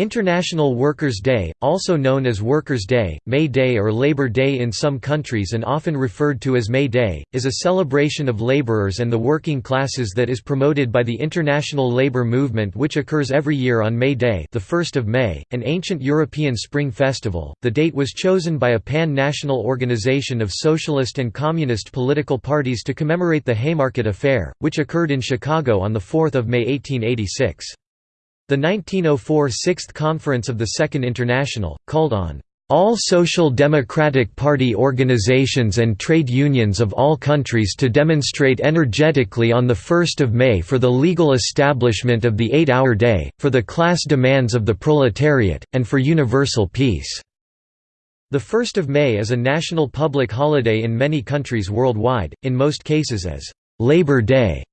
International Workers' Day, also known as Workers' Day, May Day or Labor Day in some countries and often referred to as May Day, is a celebration of laborers and the working classes that is promoted by the International Labour Movement which occurs every year on May Day the 1st of May, an ancient European spring festival. The date was chosen by a pan-national organization of socialist and communist political parties to commemorate the Haymarket Affair, which occurred in Chicago on 4 May 1886. The 1904 Sixth Conference of the Second International, called on all Social Democratic Party organizations and trade unions of all countries to demonstrate energetically on 1 May for the legal establishment of the eight-hour day, for the class demands of the proletariat, and for universal peace." The 1 May is a national public holiday in many countries worldwide, in most cases as «Labor Day»,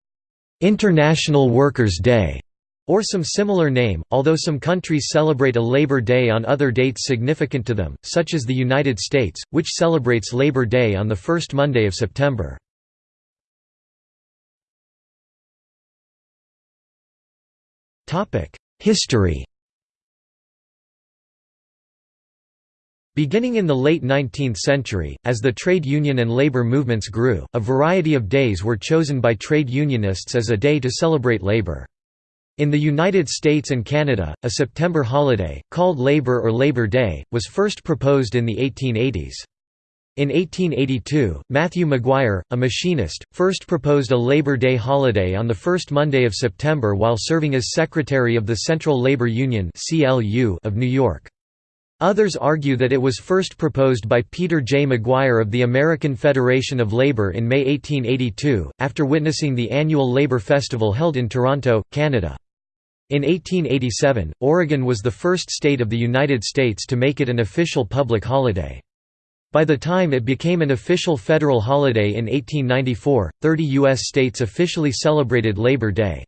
«International Workers' Day», or some similar name, although some countries celebrate a Labor Day on other dates significant to them, such as the United States, which celebrates Labor Day on the first Monday of September. History Beginning in the late 19th century, as the trade union and labor movements grew, a variety of days were chosen by trade unionists as a day to celebrate labor. In the United States and Canada, a September holiday, called Labor or Labor Day, was first proposed in the 1880s. In 1882, Matthew Maguire, a machinist, first proposed a Labor Day holiday on the first Monday of September while serving as secretary of the Central Labor Union of New York. Others argue that it was first proposed by Peter J. Maguire of the American Federation of Labor in May 1882, after witnessing the annual Labor Festival held in Toronto, Canada. In 1887, Oregon was the first state of the United States to make it an official public holiday. By the time it became an official federal holiday in 1894, 30 U.S. states officially celebrated Labor Day.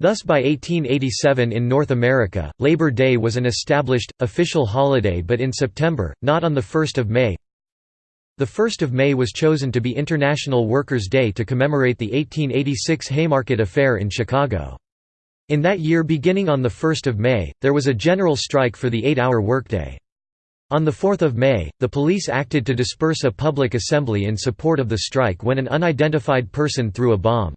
Thus by 1887 in North America, Labor Day was an established, official holiday but in September, not on 1 May. The 1st of May was chosen to be International Workers' Day to commemorate the 1886 Haymarket Affair in Chicago. In that year beginning on 1 May, there was a general strike for the eight-hour workday. On 4 May, the police acted to disperse a public assembly in support of the strike when an unidentified person threw a bomb.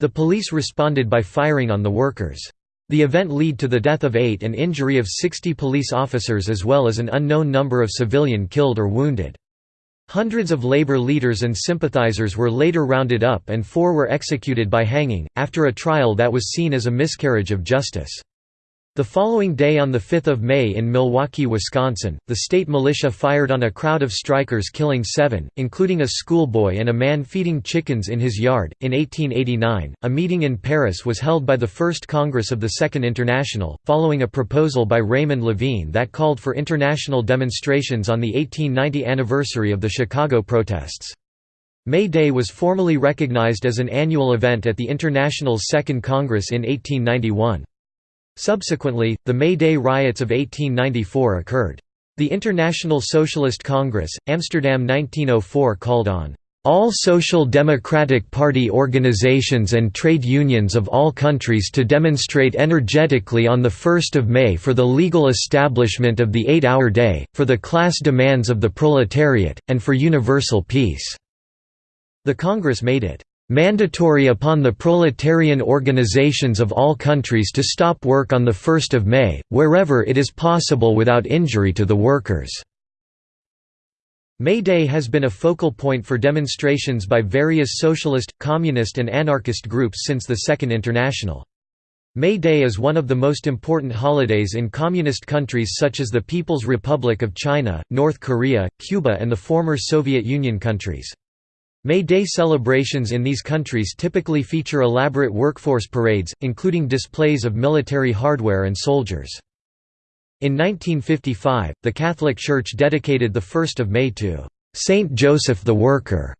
The police responded by firing on the workers. The event led to the death of eight and injury of 60 police officers as well as an unknown number of civilian killed or wounded. Hundreds of labor leaders and sympathizers were later rounded up and four were executed by hanging, after a trial that was seen as a miscarriage of justice. The following day on 5 May in Milwaukee, Wisconsin, the state militia fired on a crowd of strikers killing seven, including a schoolboy and a man feeding chickens in his yard. In 1889, a meeting in Paris was held by the First Congress of the Second International, following a proposal by Raymond Lavigne that called for international demonstrations on the 1890 anniversary of the Chicago protests. May Day was formally recognized as an annual event at the International's Second Congress in 1891. Subsequently, the May Day riots of 1894 occurred. The International Socialist Congress, Amsterdam 1904 called on all Social Democratic Party organizations and trade unions of all countries to demonstrate energetically on 1 May for the legal establishment of the eight-hour day, for the class demands of the proletariat, and for universal peace." The Congress made it mandatory upon the proletarian organizations of all countries to stop work on 1 May, wherever it is possible without injury to the workers." May Day has been a focal point for demonstrations by various socialist, communist and anarchist groups since the Second International. May Day is one of the most important holidays in communist countries such as the People's Republic of China, North Korea, Cuba and the former Soviet Union countries. May Day celebrations in these countries typically feature elaborate workforce parades, including displays of military hardware and soldiers. In 1955, the Catholic Church dedicated the 1st of May to Saint Joseph the Worker,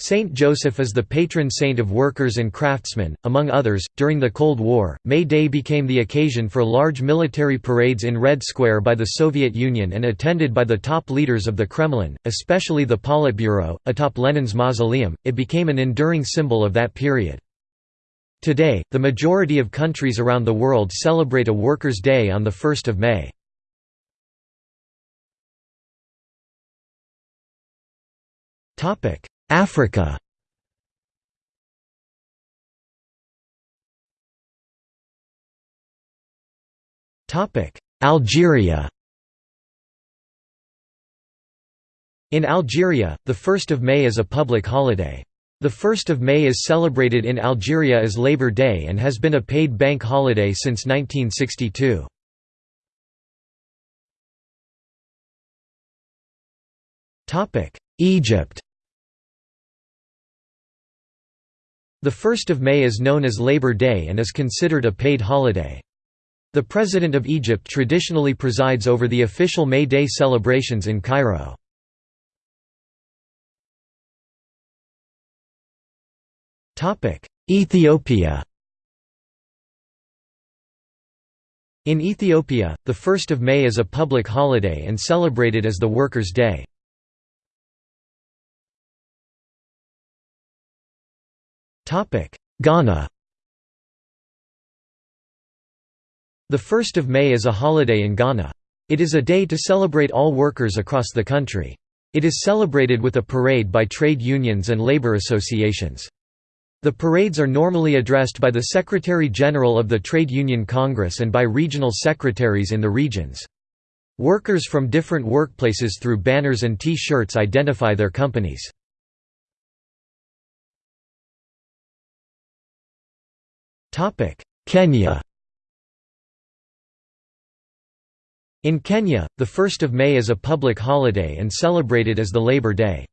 Saint Joseph is the patron saint of workers and craftsmen, among others. During the Cold War, May Day became the occasion for large military parades in Red Square by the Soviet Union and attended by the top leaders of the Kremlin, especially the Politburo, atop Lenin's mausoleum. It became an enduring symbol of that period. Today, the majority of countries around the world celebrate a Workers' Day on 1 May. Africa. Algeria. In Algeria, the 1st of May is a public holiday. The 1st of May is celebrated in Algeria as Labor Day and has been a paid bank holiday since 1962. Egypt The 1st of May is known as Labor Day and is considered a paid holiday. The President of Egypt traditionally presides over the official May Day celebrations in Cairo. Ethiopia In Ethiopia, the 1st of May is a public holiday and celebrated as the Workers' Day. Ghana The 1st of May is a holiday in Ghana. It is a day to celebrate all workers across the country. It is celebrated with a parade by trade unions and labor associations. The parades are normally addressed by the Secretary-General of the Trade Union Congress and by regional secretaries in the regions. Workers from different workplaces through banners and T-shirts identify their companies. Kenya In Kenya, the 1st of May is a public holiday and celebrated as the Labor Day.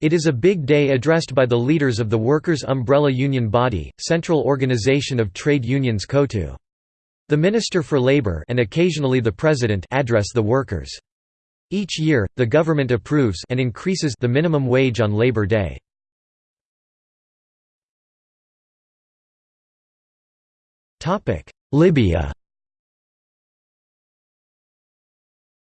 It is a big day addressed by the leaders of the workers' umbrella union body, Central Organization of Trade Unions COTU. The Minister for Labor and occasionally the President address the workers. Each year, the government approves and increases the minimum wage on Labor Day. Libya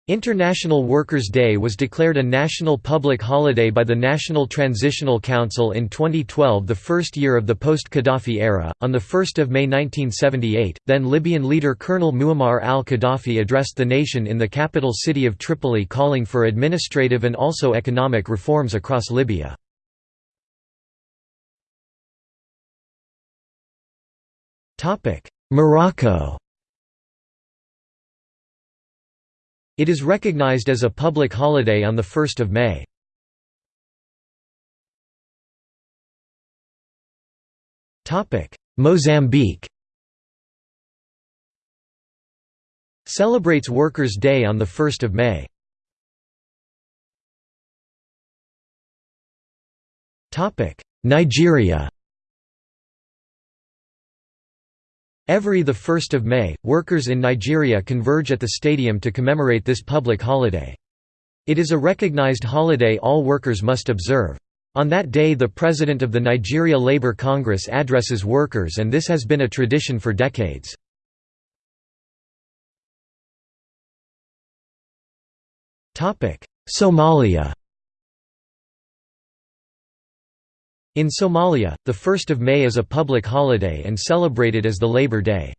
International Workers' Day was declared a national public holiday by the National Transitional Council in 2012 the first year of the post-Qaddafi era. On 1 May 1978, then Libyan leader Colonel Muammar al-Qaddafi addressed the nation in the capital city of Tripoli calling for administrative and also economic reforms across Libya. Morocco It is recognized as a public holiday on 1 May. Mozambique Celebrates Workers' Day on 1 May. Nigeria Every 1 May, workers in Nigeria converge at the stadium to commemorate this public holiday. It is a recognized holiday all workers must observe. On that day the President of the Nigeria Labour Congress addresses workers and this has been a tradition for decades. Somalia In Somalia, the 1st of May is a public holiday and celebrated as the Labor Day.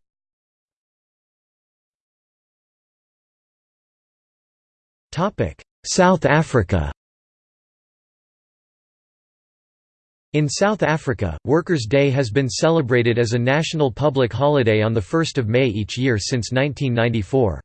South Africa In South Africa, Workers' Day has been celebrated as a national public holiday on 1 May each year since 1994.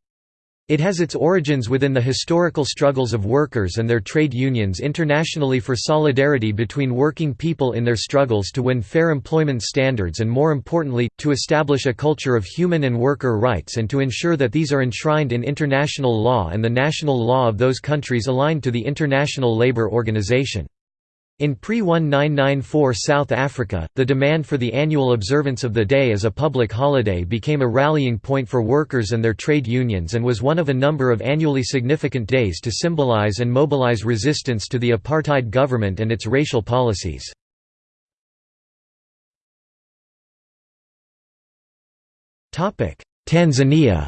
It has its origins within the historical struggles of workers and their trade unions internationally for solidarity between working people in their struggles to win fair employment standards and more importantly, to establish a culture of human and worker rights and to ensure that these are enshrined in international law and the national law of those countries aligned to the International Labour Organization. In pre-1994 South Africa, the demand for the annual observance of the day as a public holiday became a rallying point for workers and their trade unions and was one of a number of annually significant days to symbolize and mobilize resistance to the apartheid government and its racial policies. Tanzania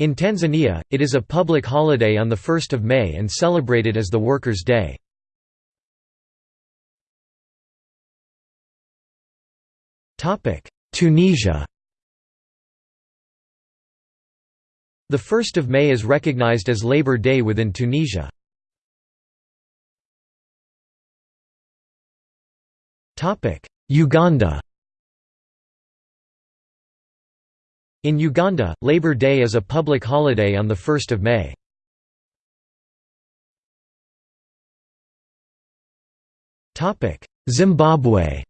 In Tanzania, it is a public holiday on 1 May and celebrated as the Workers' Day. Tunisia The 1st of May is recognized as Labor Day within Tunisia. Uganda In Uganda, Labor Day is a public holiday on the 1st of May. Zimbabwe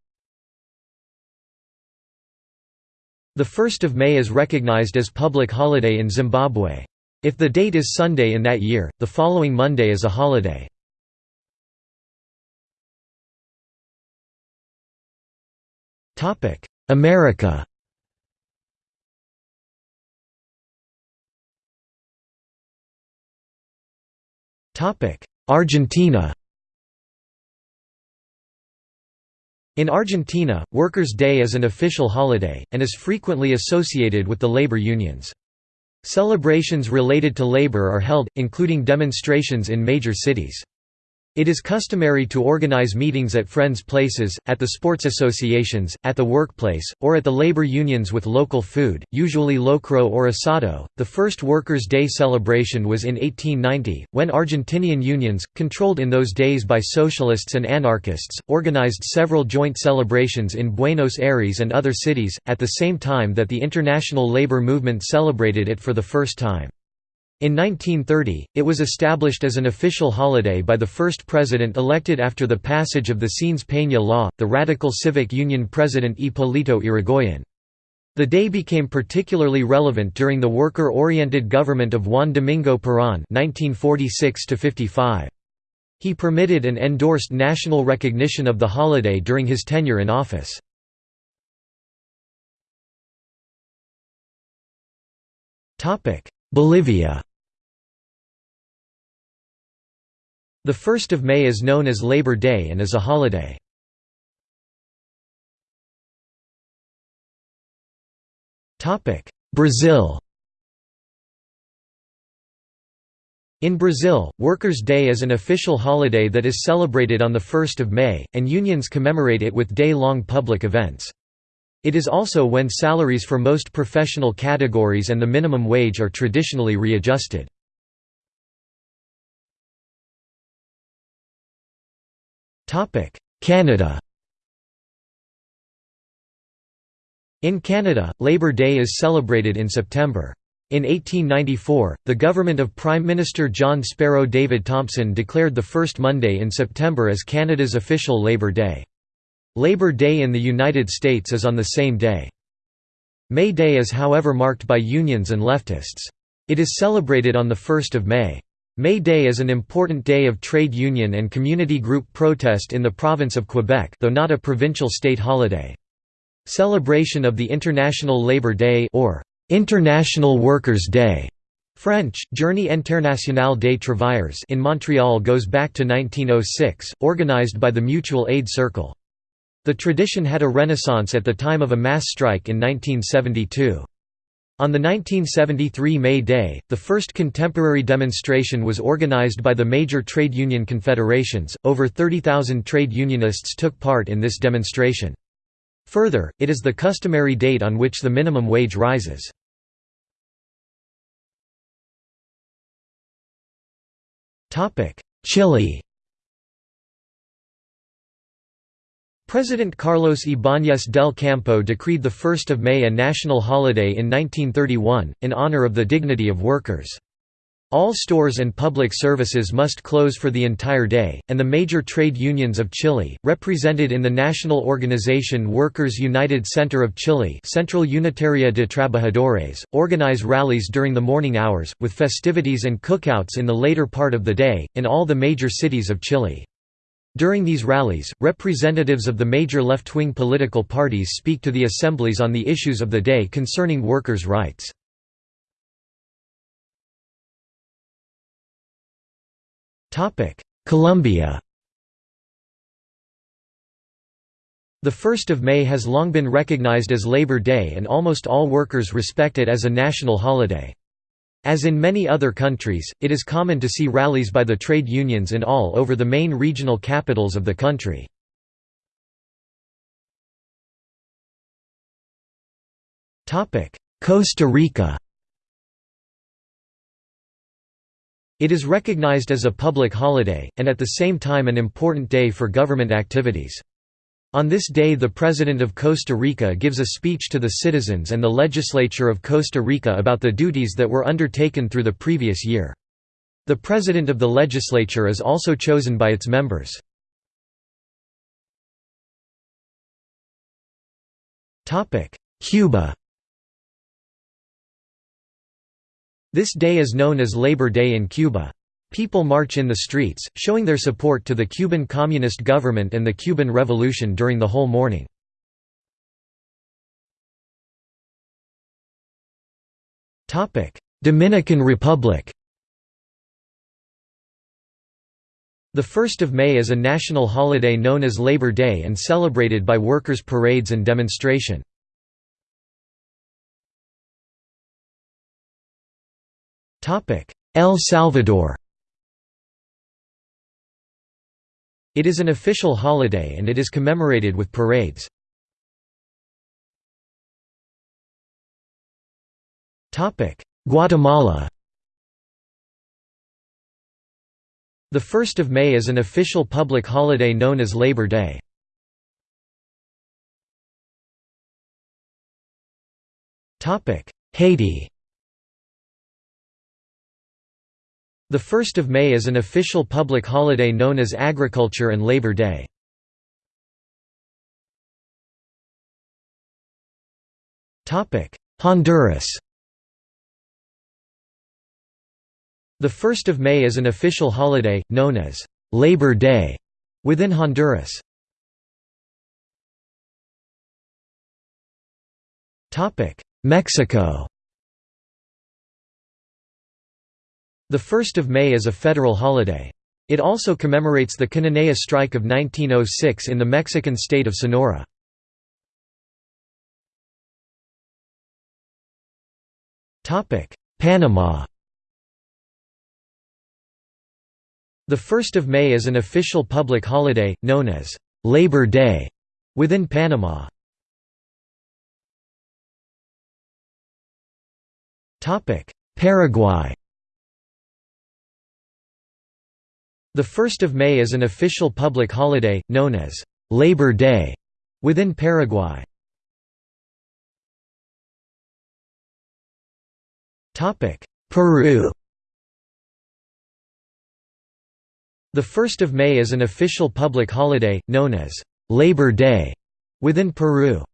The 1st of May is recognized as public holiday in Zimbabwe. If the date is Sunday in that year, the following Monday is a holiday. America Argentina In Argentina, Workers' Day is an official holiday, and is frequently associated with the labor unions. Celebrations related to labor are held, including demonstrations in major cities. It is customary to organize meetings at friends' places, at the sports associations, at the workplace, or at the labor unions with local food, usually locro or asado. The first Workers' Day celebration was in 1890, when Argentinian unions, controlled in those days by socialists and anarchists, organized several joint celebrations in Buenos Aires and other cities, at the same time that the international labor movement celebrated it for the first time. In 1930, it was established as an official holiday by the first president elected after the passage of the Sáenz-Peña Law, the radical civic union president Hipólito Yrigoyen. The day became particularly relevant during the worker-oriented government of Juan Domingo Perón 1946 He permitted and endorsed national recognition of the holiday during his tenure in office. Bolivia The 1st of May is known as Labor Day and is a holiday. Brazil In Brazil, Workers' Day is an official holiday that is celebrated on 1 May, and unions commemorate it with day-long public events. It is also when salaries for most professional categories and the minimum wage are traditionally readjusted. Canada In Canada, Labour Day is celebrated in September. In 1894, the government of Prime Minister John Sparrow David Thompson declared the first Monday in September as Canada's official Labour Day. Labour Day in the United States is on the same day. May Day is however marked by unions and leftists. It is celebrated on 1 May. May Day is an important day of trade union and community group protest in the province of Quebec though not a provincial state holiday. Celebration of the International Labour Day or International Workers' Day French, Journée internationale des travailleurs in Montreal goes back to 1906, organized by the Mutual Aid Circle. The tradition had a renaissance at the time of a mass strike in 1972. On the 1973 May Day, the first contemporary demonstration was organized by the major trade union confederations. Over 30,000 trade unionists took part in this demonstration. Further, it is the customary date on which the minimum wage rises. Chile President Carlos Ibáñez del Campo decreed 1 May a national holiday in 1931, in honor of the dignity of workers. All stores and public services must close for the entire day, and the major trade unions of Chile, represented in the national organization Workers United Center of Chile Central Unitaria de Trabajadores, organize rallies during the morning hours, with festivities and cookouts in the later part of the day, in all the major cities of Chile. During these rallies, representatives of the major left-wing political parties speak to the assemblies on the issues of the day concerning workers' rights. Colombia The 1st of May has long been recognized as Labor Day and almost all workers respect it as a national holiday. As in many other countries, it is common to see rallies by the trade unions in all over the main regional capitals of the country. Costa Rica It is recognized as a public holiday, and at the same time an important day for government activities. On this day the President of Costa Rica gives a speech to the citizens and the legislature of Costa Rica about the duties that were undertaken through the previous year. The President of the legislature is also chosen by its members. Cuba This day is known as Labor Day in Cuba. People march in the streets, showing their support to the Cuban Communist government and the Cuban Revolution during the whole morning. Dominican Republic The 1st of May is a national holiday known as Labor Day and celebrated by workers' parades and demonstration. El Salvador It is an official holiday and it is commemorated with parades. Guatemala The 1st of May is an official public holiday known as Labor Day. Haiti The 1st of May is an official public holiday known as Agriculture and Labor Day. Honduras The 1st of May is an official holiday, known as Labor Day, within Honduras. Mexico The 1st of May is a federal holiday. It also commemorates the Cananea strike of 1906 in the Mexican state of Sonora. Panama The 1st of May is an official public holiday, known as Labor Day, within Panama. Paraguay The 1st of May is an official public holiday, known as Labor Day, within Paraguay. Peru The 1st of May is an official public holiday, known as Labor Day, within Peru.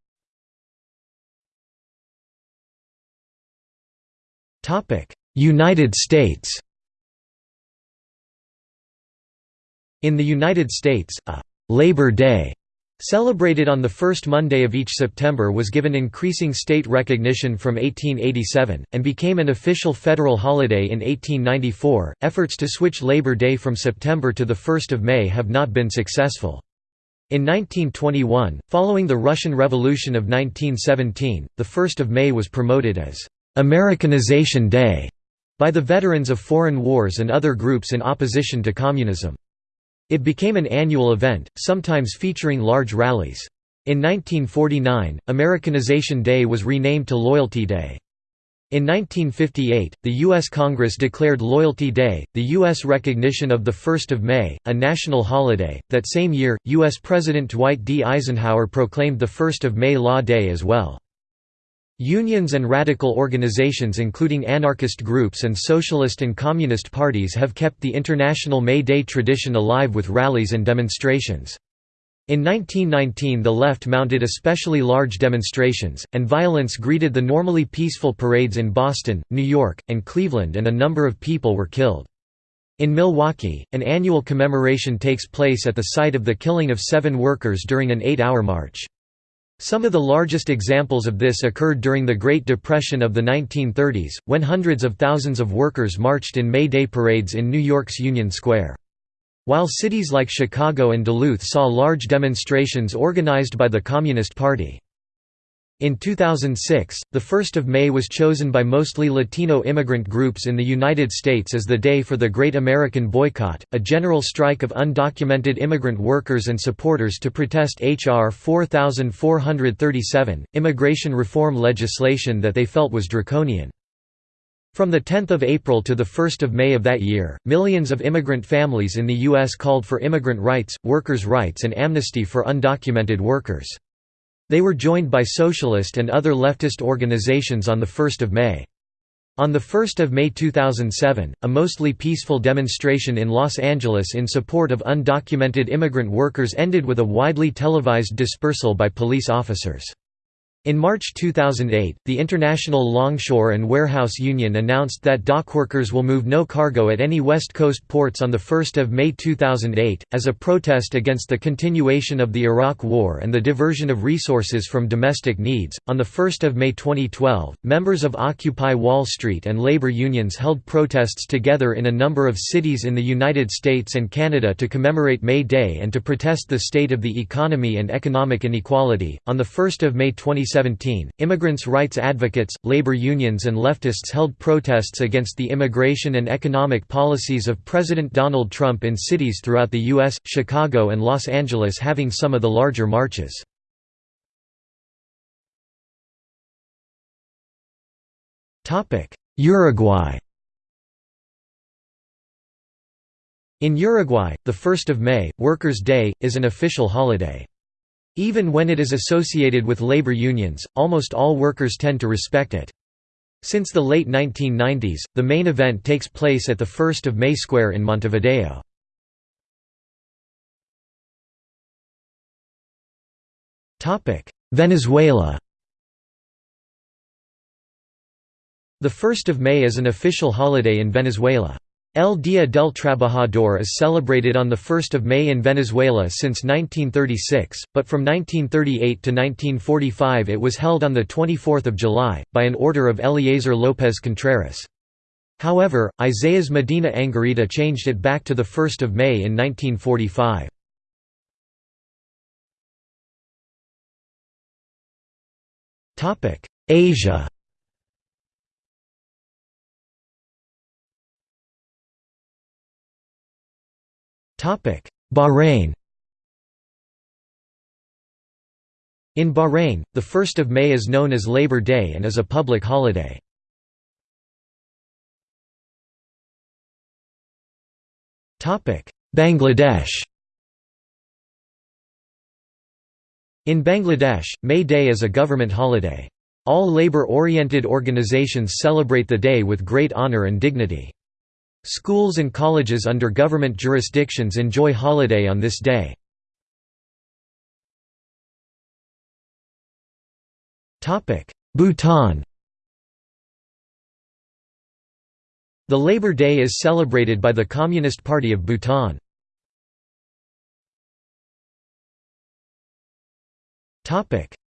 United States In the United States, a «Labor Day» celebrated on the first Monday of each September was given increasing state recognition from 1887, and became an official federal holiday in 1894. Efforts to switch Labor Day from September to the 1st of May have not been successful. In 1921, following the Russian Revolution of 1917, the 1st of May was promoted as Americanization Day by the veterans of foreign wars and other groups in opposition to communism. It became an annual event, sometimes featuring large rallies. In 1949, Americanization Day was renamed to Loyalty Day. In 1958, the U.S. Congress declared Loyalty Day, the U.S. recognition of the 1 May, a national holiday. That same year, U.S. President Dwight D. Eisenhower proclaimed the 1 May Law Day as well. Unions and radical organizations including anarchist groups and socialist and communist parties have kept the International May Day tradition alive with rallies and demonstrations. In 1919 the left mounted especially large demonstrations, and violence greeted the normally peaceful parades in Boston, New York, and Cleveland and a number of people were killed. In Milwaukee, an annual commemoration takes place at the site of the killing of seven workers during an eight-hour march. Some of the largest examples of this occurred during the Great Depression of the 1930s, when hundreds of thousands of workers marched in May Day parades in New York's Union Square. While cities like Chicago and Duluth saw large demonstrations organized by the Communist Party. In 2006, the 1st of May was chosen by mostly Latino immigrant groups in the United States as the day for the Great American Boycott, a general strike of undocumented immigrant workers and supporters to protest H.R. 4437, immigration reform legislation that they felt was draconian. From 10 April to 1 May of that year, millions of immigrant families in the U.S. called for immigrant rights, workers' rights and amnesty for undocumented workers. They were joined by socialist and other leftist organizations on 1 May. On 1 May 2007, a mostly peaceful demonstration in Los Angeles in support of undocumented immigrant workers ended with a widely televised dispersal by police officers. In March 2008, the International Longshore and Warehouse Union announced that dockworkers will move no cargo at any West Coast ports on 1 May 2008, as a protest against the continuation of the Iraq War and the diversion of resources from domestic needs. On 1 May 2012, members of Occupy Wall Street and labor unions held protests together in a number of cities in the United States and Canada to commemorate May Day and to protest the state of the economy and economic inequality. On 1 May 2017, 2017, immigrants' rights advocates, labor unions and leftists held protests against the immigration and economic policies of President Donald Trump in cities throughout the U.S., Chicago and Los Angeles having some of the larger marches. Uruguay In Uruguay, the 1st of May, Workers' Day, is an official holiday. Even when it is associated with labor unions, almost all workers tend to respect it. Since the late 1990s, the main event takes place at the 1st of May Square in Montevideo. Venezuela The 1st of May is an official holiday in Venezuela. El Día del Trabajador is celebrated on 1 May in Venezuela since 1936, but from 1938 to 1945 it was held on 24 July, by an order of Eliezer López Contreras. However, Isaías Medina Angarita changed it back to 1 May in 1945. Asia Bahrain In Bahrain, the 1st of May is known as Labor Day and is a public holiday. Bangladesh In Bangladesh, May Day is a government holiday. All labor-oriented organizations celebrate the day with great honor and dignity. Schools and colleges under government jurisdictions enjoy holiday on this day. Bhutan The Labor Day is celebrated by the Communist Party of Bhutan.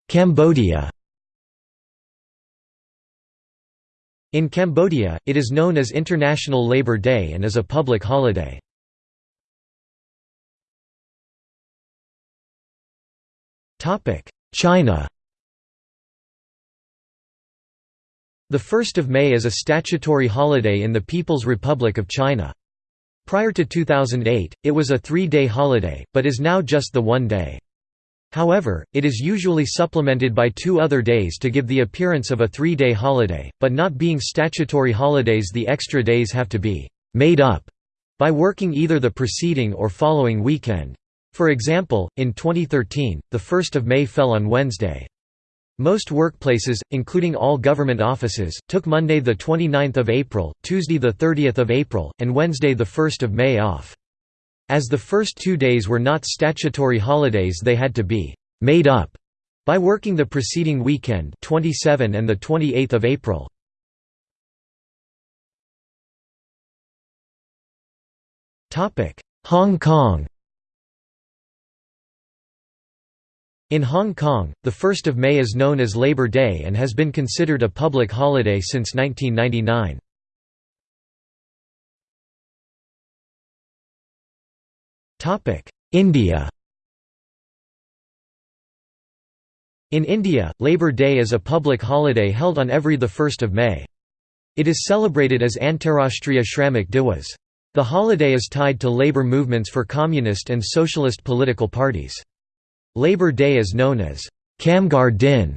Cambodia In Cambodia, it is known as International Labour Day and is a public holiday. China The 1st of May is a statutory holiday in the People's Republic of China. Prior to 2008, it was a three-day holiday, but is now just the one day. However, it is usually supplemented by two other days to give the appearance of a three-day holiday, but not being statutory holidays the extra days have to be «made up» by working either the preceding or following weekend. For example, in 2013, the 1st of May fell on Wednesday. Most workplaces, including all government offices, took Monday 29 April, Tuesday 30 April, and Wednesday 1 May off. As the first two days were not statutory holidays they had to be «made up» by working the preceding weekend 27 and 28 April. Hong Kong In Hong Kong, the 1st of May is known as Labor Day and has been considered a public holiday since 1999. India In India, Labour Day is a public holiday held on every 1 May. It is celebrated as Antarashtriya Shramik Divas. The holiday is tied to labour movements for communist and socialist political parties. Labour Day is known as Kamgar Din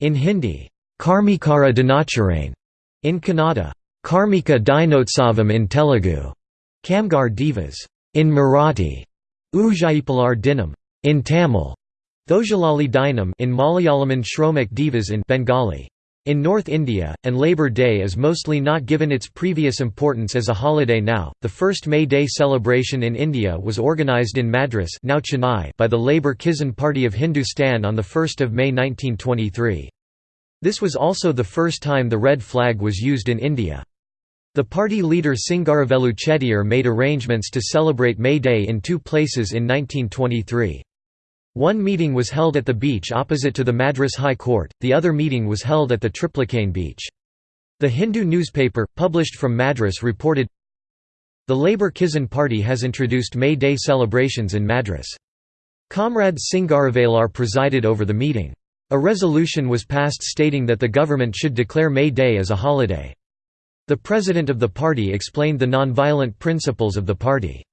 in Hindi, Karmikara Dinacharane in Kannada, Karmika Dinotsavam in Telugu, Kamgar Divas in Marathi, Ujayipalar Dinam in Tamil, Thojalali Dinam in Malayalam and Shromak Divas in Bengali. In North India, and Labour Day is mostly not given its previous importance as a holiday now. The first May Day celebration in India was organised in Madras now Chennai by the Labour Kisan Party of Hindustan on 1 May 1923. This was also the first time the red flag was used in India. The party leader Singaravelu Chettiar made arrangements to celebrate May Day in two places in 1923. One meeting was held at the beach opposite to the Madras High Court, the other meeting was held at the Triplicane beach. The Hindu newspaper, published from Madras reported, The Labour Kisan Party has introduced May Day celebrations in Madras. Comrade Singaravelar presided over the meeting. A resolution was passed stating that the government should declare May Day as a holiday. The president of the party explained the non-violent principles of the party.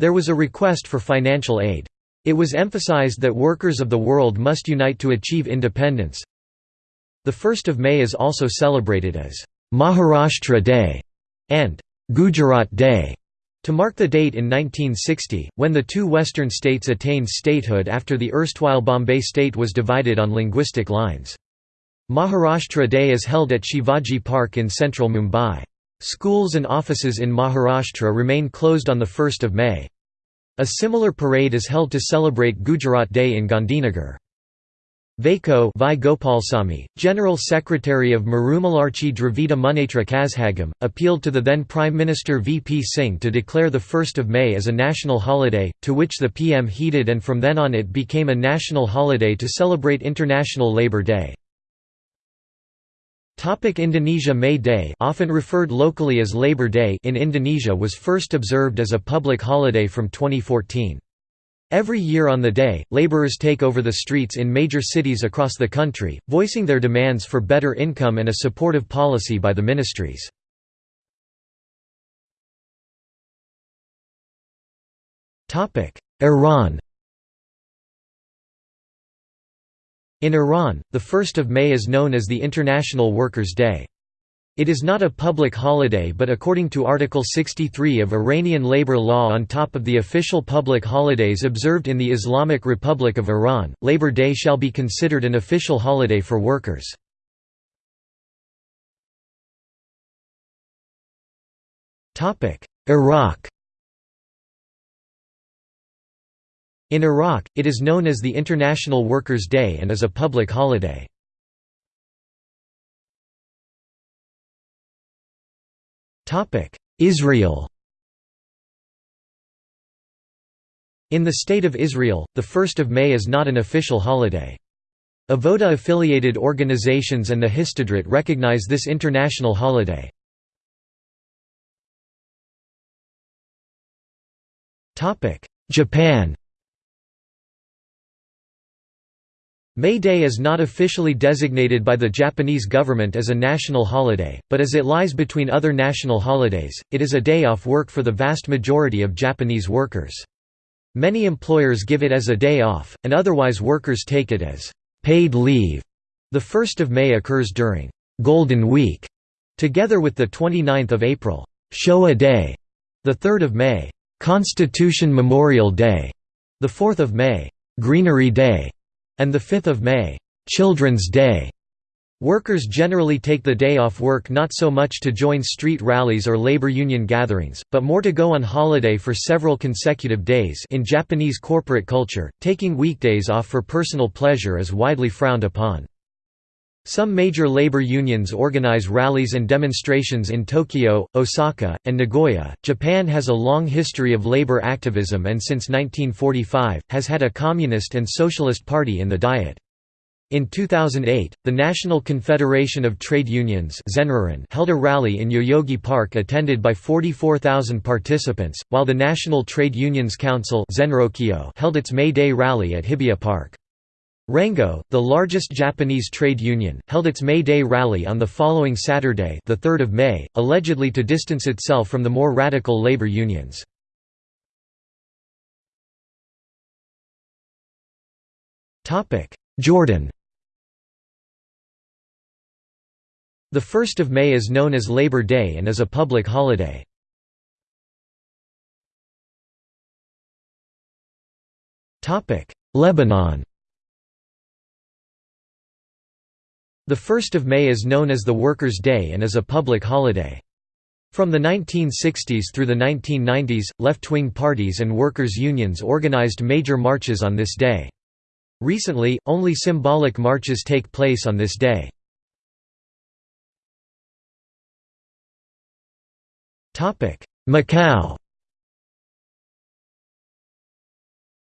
There was a request for financial aid. It was emphasized that workers of the world must unite to achieve independence. The 1st of May is also celebrated as Maharashtra Day and Gujarat Day to mark the date in 1960, when the two western states attained statehood after the erstwhile Bombay state was divided on linguistic lines. Maharashtra Day is held at Shivaji Park in central Mumbai. Schools and offices in Maharashtra remain closed on 1 May. A similar parade is held to celebrate Gujarat Day in Gandhinagar. Vaiko V. Gopalsamy, General Secretary of Marumalarchi Dravida Munnetra Kazhagam, appealed to the then Prime Minister V. P. Singh to declare 1 May as a national holiday, to which the PM heeded and from then on it became a national holiday to celebrate International Labour Day. Topic Indonesia May Day often referred locally as Labor Day in Indonesia was first observed as a public holiday from 2014. Every year on the day, laborers take over the streets in major cities across the country, voicing their demands for better income and a supportive policy by the ministries. Iran In Iran, the 1st of May is known as the International Workers' Day. It is not a public holiday but according to Article 63 of Iranian labor law on top of the official public holidays observed in the Islamic Republic of Iran, Labor Day shall be considered an official holiday for workers. Iraq In Iraq, it is known as the International Workers' Day and is a public holiday. Israel In the State of Israel, the 1st of May is not an official holiday. Avoda-affiliated organizations and the Histadrut recognize this international holiday. Japan May Day is not officially designated by the Japanese government as a national holiday, but as it lies between other national holidays, it is a day off work for the vast majority of Japanese workers. Many employers give it as a day off, and otherwise workers take it as paid leave. The 1st of May occurs during Golden Week, together with the 29th of April, Showa Day, the 3rd of May, Constitution Memorial Day, the 4th of May, Greenery Day, and 5 May, Children's Day. Workers generally take the day off work not so much to join street rallies or labor union gatherings, but more to go on holiday for several consecutive days in Japanese corporate culture, taking weekdays off for personal pleasure is widely frowned upon. Some major labor unions organize rallies and demonstrations in Tokyo, Osaka, and Nagoya. Japan has a long history of labor activism and since 1945, has had a communist and socialist party in the Diet. In 2008, the National Confederation of Trade Unions held a rally in Yoyogi Park attended by 44,000 participants, while the National Trade Unions Council held its May Day rally at Hibiya Park. Rengo, the largest Japanese trade union, held its May Day rally on the following Saturday the 3rd of May, allegedly to distance itself from the more radical labor unions. Topic: Jordan The 1st of May is known as Labor Day and is a public holiday. Topic: Lebanon The 1st of May is known as the Workers' Day and is a public holiday. From the 1960s through the 1990s, left-wing parties and workers' unions organized major marches on this day. Recently, only symbolic marches take place on this day. Macau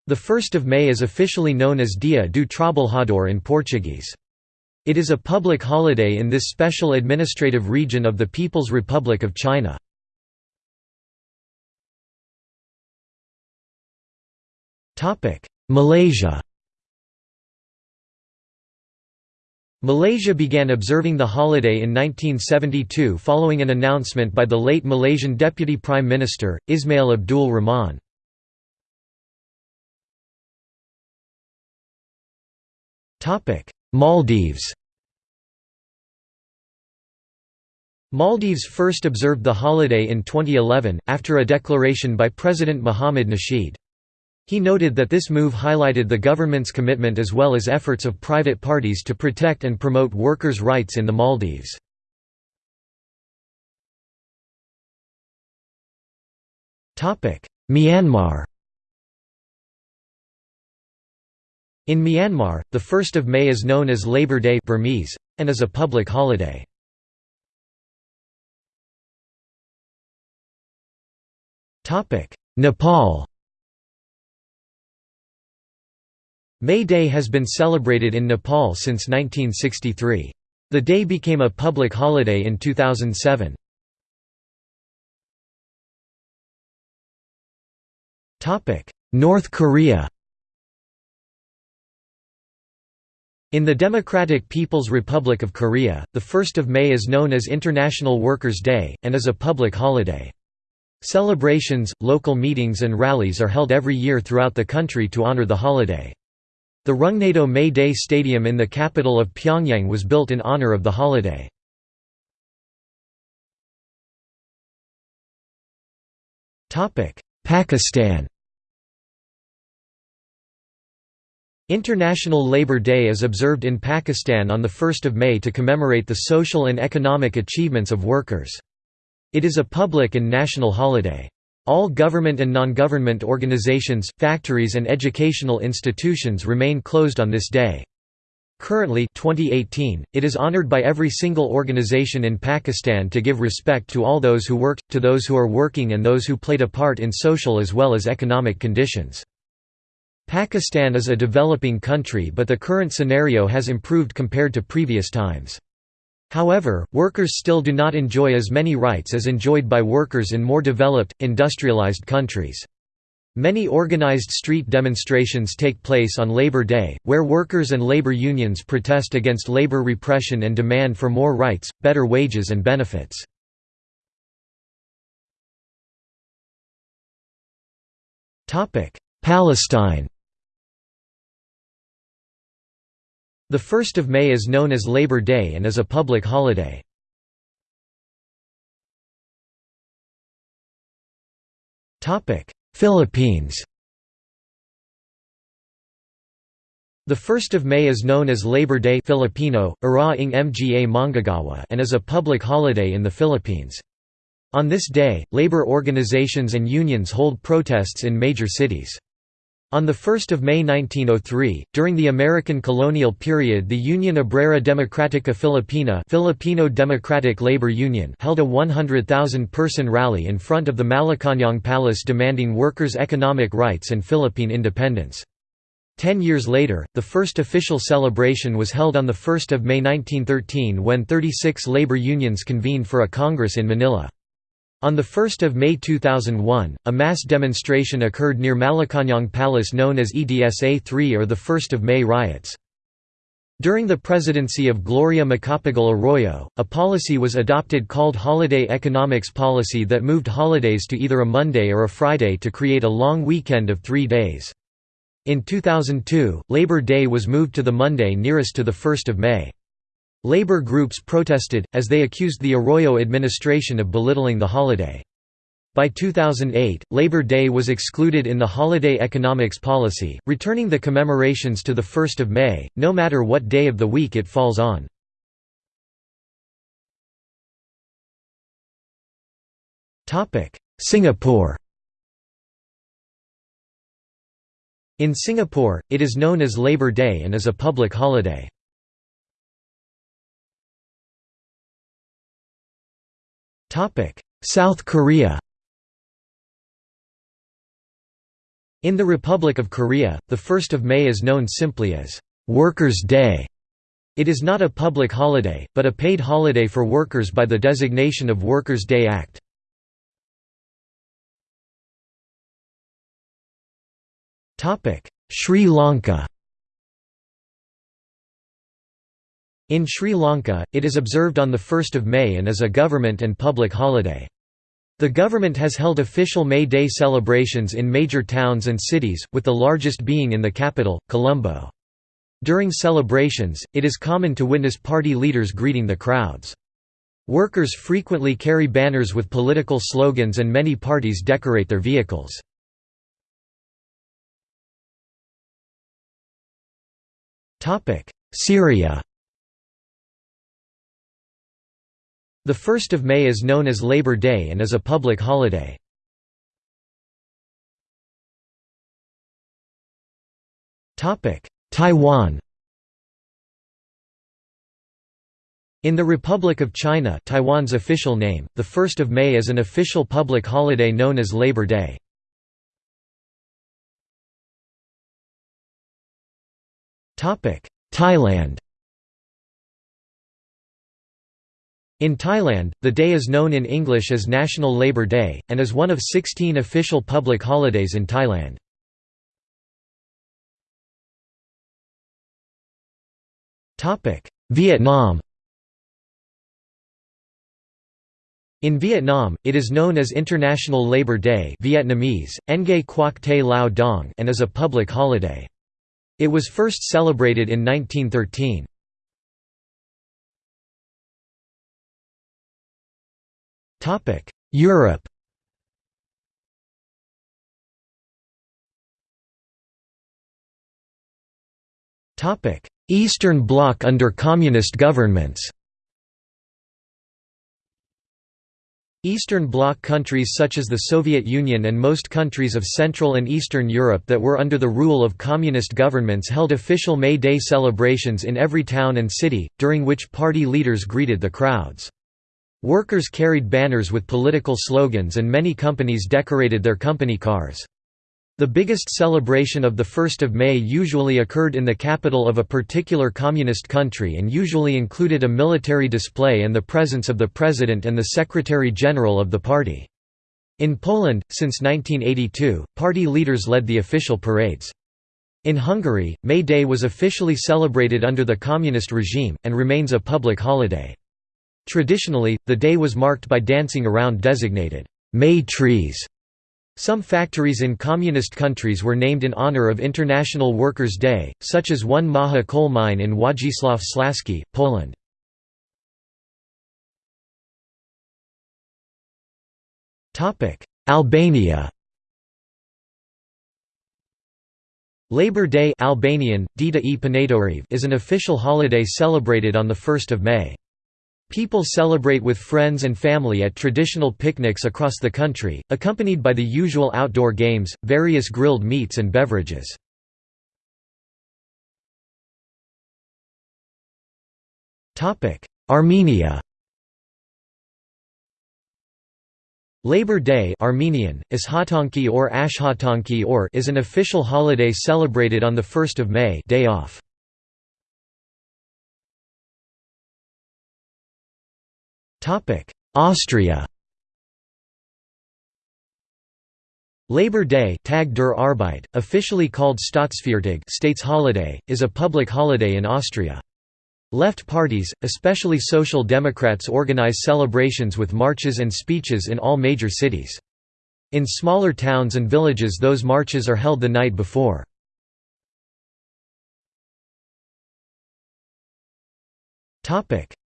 The 1st of May is officially known as Dia do Trabalhador in Portuguese. It is a public holiday in this special administrative region of the People's Republic of China. Malaysia Malaysia began observing the holiday in 1972 following an announcement by the late Malaysian Deputy Prime Minister, Ismail Abdul Rahman. Maldives Maldives first observed the holiday in 2011, after a declaration by President Mohamed Nasheed. He noted that this move highlighted the government's commitment as well as efforts of private parties to protect and promote workers' rights in the Maldives. Myanmar In Myanmar, the 1st of May is known as Labor Day Burmese, and is a public holiday. Nepal May Day has been celebrated in Nepal since 1963. The day became a public holiday in 2007. North Korea In the Democratic People's Republic of Korea, the 1st of May is known as International Workers' Day, and is a public holiday. Celebrations, local meetings and rallies are held every year throughout the country to honor the holiday. The Rungnado May Day Stadium in the capital of Pyongyang was built in honor of the holiday. Pakistan International Labour Day is observed in Pakistan on 1 May to commemorate the social and economic achievements of workers. It is a public and national holiday. All government and non-government organizations, factories and educational institutions remain closed on this day. Currently 2018, it is honored by every single organization in Pakistan to give respect to all those who worked, to those who are working and those who played a part in social as well as economic conditions. Pakistan is a developing country but the current scenario has improved compared to previous times. However, workers still do not enjoy as many rights as enjoyed by workers in more developed, industrialized countries. Many organized street demonstrations take place on Labor Day, where workers and labor unions protest against labor repression and demand for more rights, better wages and benefits. Palestine The 1st of May is known as Labor Day and is a public holiday. Philippines The 1st of May is known as Labor Day Filipino, ng Mga Manggagawa and is a public holiday in the Philippines. On this day, labor organizations and unions hold protests in major cities. On 1 May 1903, during the American colonial period the Union Obrera Democrática Filipina Filipino Democratic Labor Union held a 100,000-person rally in front of the Malacañang Palace demanding workers' economic rights and Philippine independence. Ten years later, the first official celebration was held on 1 May 1913 when 36 labor unions convened for a congress in Manila. On 1 May 2001, a mass demonstration occurred near Malacañang Palace known as EDSA 3 or the 1 May riots. During the presidency of Gloria Macapagal Arroyo, a policy was adopted called Holiday Economics Policy that moved holidays to either a Monday or a Friday to create a long weekend of three days. In 2002, Labor Day was moved to the Monday nearest to the 1st of May. Labor groups protested, as they accused the Arroyo administration of belittling the holiday. By 2008, Labor Day was excluded in the holiday economics policy, returning the commemorations to 1 May, no matter what day of the week it falls on. Singapore In Singapore, it is known as Labor Day and is a public holiday. South Korea In the Republic of Korea, the 1st of May is known simply as Workers' Day. It is not a public holiday, but a paid holiday for workers by the designation of Workers' Day Act. Sri Lanka In Sri Lanka, it is observed on 1 May and is a government and public holiday. The government has held official May Day celebrations in major towns and cities, with the largest being in the capital, Colombo. During celebrations, it is common to witness party leaders greeting the crowds. Workers frequently carry banners with political slogans and many parties decorate their vehicles. Syria The 1st of May is known as Labor Day and is a public holiday. Taiwan In the Republic of China Taiwan's official name, the 1st of May is an official public holiday known as Labor Day. Thailand In Thailand, the day is known in English as National Labour Day, and is one of 16 official public holidays in Thailand. Vietnam In Vietnam, it is known as International Labour Day Vietnamese, Ngay Quoc Te Lao Dong and is a public holiday. It was first celebrated in 1913. Europe. Topic: Eastern Bloc under communist governments. Eastern Bloc countries such as the Soviet Union and most countries of Central and Eastern Europe that were under the rule of communist governments held official May Day celebrations in every town and city, during which party leaders greeted the crowds. Workers carried banners with political slogans and many companies decorated their company cars. The biggest celebration of the 1st of May usually occurred in the capital of a particular communist country and usually included a military display and the presence of the president and the secretary-general of the party. In Poland, since 1982, party leaders led the official parades. In Hungary, May Day was officially celebrated under the communist regime, and remains a public holiday. Traditionally, the day was marked by dancing around designated May trees. Some factories in communist countries were named in honor of International Workers' Day, such as one Maha coal mine in Wodzisław Śląski, Poland. Albania Labor Day Albanian, Dita e is an official holiday celebrated on 1 May. People celebrate with friends and family at traditional picnics across the country, accompanied by the usual outdoor games, various grilled meats and beverages. Armenia Labor Day Armenian, or Ashhatanki or is an official holiday celebrated on 1 May day off. Austria Labor Day Tag der Arbeit, officially called Staatsfeiertag states holiday, is a public holiday in Austria. Left parties, especially Social Democrats organize celebrations with marches and speeches in all major cities. In smaller towns and villages those marches are held the night before.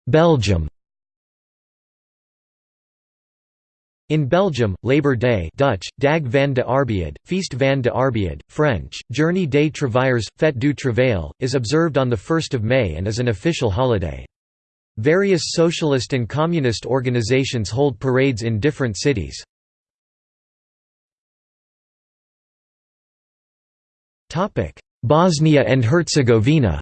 Belgium In Belgium, Labor Day Dutch, Dag van de Arbeid, Feest van de Arbeid, French, Journée des Travailleurs, Fête du Travail, is observed on 1 May and is an official holiday. Various socialist and communist organizations hold parades in different cities. Bosnia and Herzegovina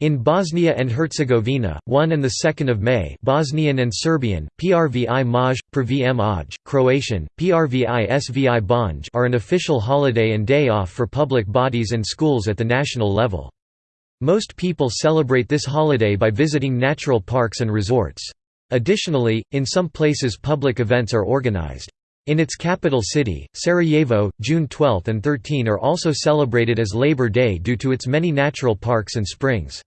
In Bosnia and Herzegovina, 1 and 2 May Bosnian and Serbian, Prvi Maj, Prvi Maj, Croatian, Prvi Svibanj are an official holiday and day off for public bodies and schools at the national level. Most people celebrate this holiday by visiting natural parks and resorts. Additionally, in some places public events are organized. In its capital city, Sarajevo, June 12 and 13 are also celebrated as Labor Day due to its many natural parks and springs.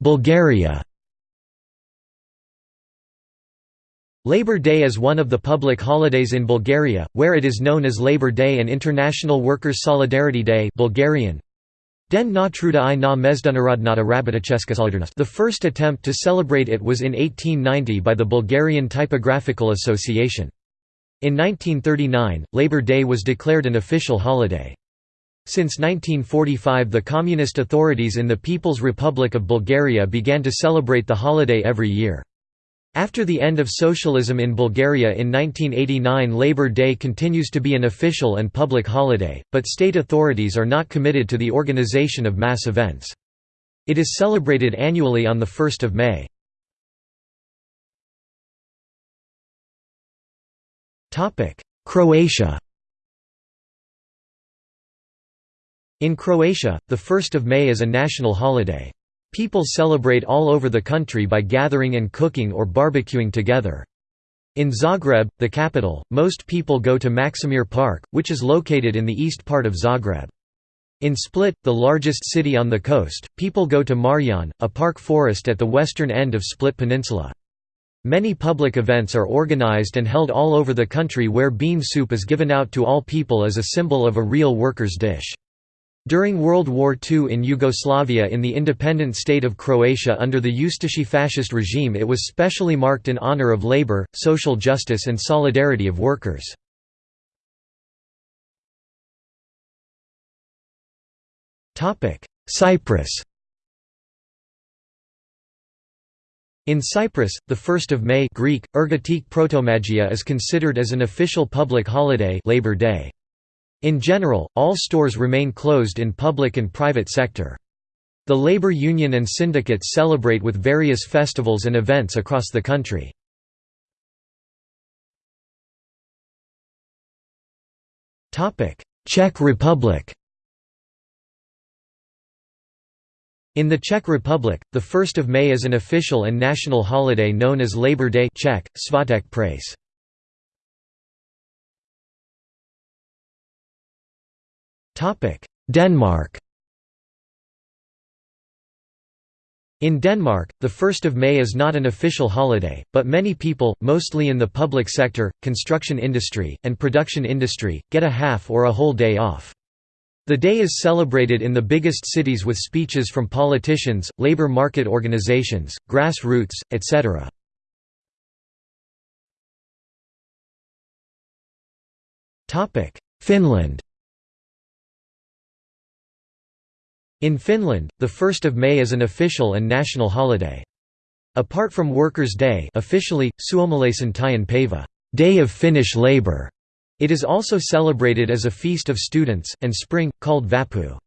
Bulgaria Labor Day is one of the public holidays in Bulgaria, where it is known as Labor Day and International Workers' Solidarity Day Bulgarian. Den na The first attempt to celebrate it was in 1890 by the Bulgarian Typographical Association. In 1939, Labor Day was declared an official holiday. Since 1945 the communist authorities in the People's Republic of Bulgaria began to celebrate the holiday every year. After the end of socialism in Bulgaria in 1989 Labor Day continues to be an official and public holiday, but state authorities are not committed to the organization of mass events. It is celebrated annually on 1 May. Croatia In Croatia, the 1st of May is a national holiday. People celebrate all over the country by gathering and cooking or barbecuing together. In Zagreb, the capital, most people go to Maksimir Park, which is located in the east part of Zagreb. In Split, the largest city on the coast, people go to Marjan, a park forest at the western end of Split Peninsula. Many public events are organized and held all over the country where bean soup is given out to all people as a symbol of a real worker's dish. During World War II in Yugoslavia in the independent state of Croatia under the Ustashi fascist regime it was specially marked in honor of labor, social justice and solidarity of workers. Cyprus In Cyprus, the 1st of May Greek, Ergotique Protomagia is considered as an official public holiday Labor Day. In general, all stores remain closed in public and private sector. The labor union and syndicates celebrate with various festivals and events across the country. Czech Republic In the Czech Republic, the 1st of May is an official and national holiday known as Labor Day Czech, Svatek Prace. Denmark In Denmark, the 1st of May is not an official holiday, but many people, mostly in the public sector, construction industry, and production industry, get a half or a whole day off. The day is celebrated in the biggest cities with speeches from politicians, labor market organizations, grassroots, etc. Finland In Finland, the 1st of May is an official and national holiday. Apart from Workers' Day officially, Suomalaisen päivä Day of Finnish Labour", it is also celebrated as a feast of students, and spring, called Vappu.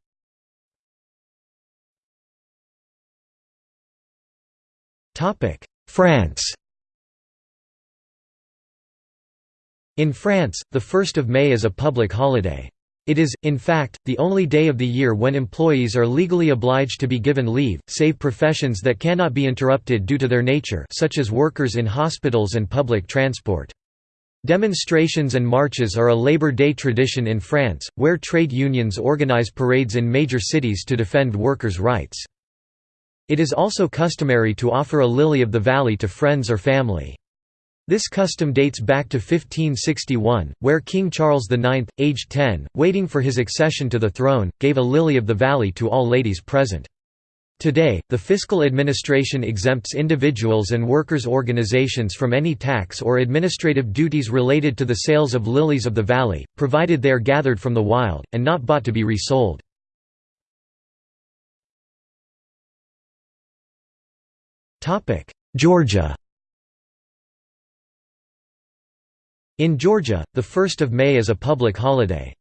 France In France, the 1st of May is a public holiday. It is, in fact, the only day of the year when employees are legally obliged to be given leave, save professions that cannot be interrupted due to their nature such as workers in hospitals and public transport. Demonstrations and marches are a Labor Day tradition in France, where trade unions organize parades in major cities to defend workers' rights. It is also customary to offer a lily of the valley to friends or family. This custom dates back to 1561, where King Charles IX, aged 10, waiting for his accession to the throne, gave a lily of the valley to all ladies present. Today, the fiscal administration exempts individuals and workers' organizations from any tax or administrative duties related to the sales of lilies of the valley, provided they are gathered from the wild, and not bought to be resold. Georgia In Georgia, the 1st of May is a public holiday.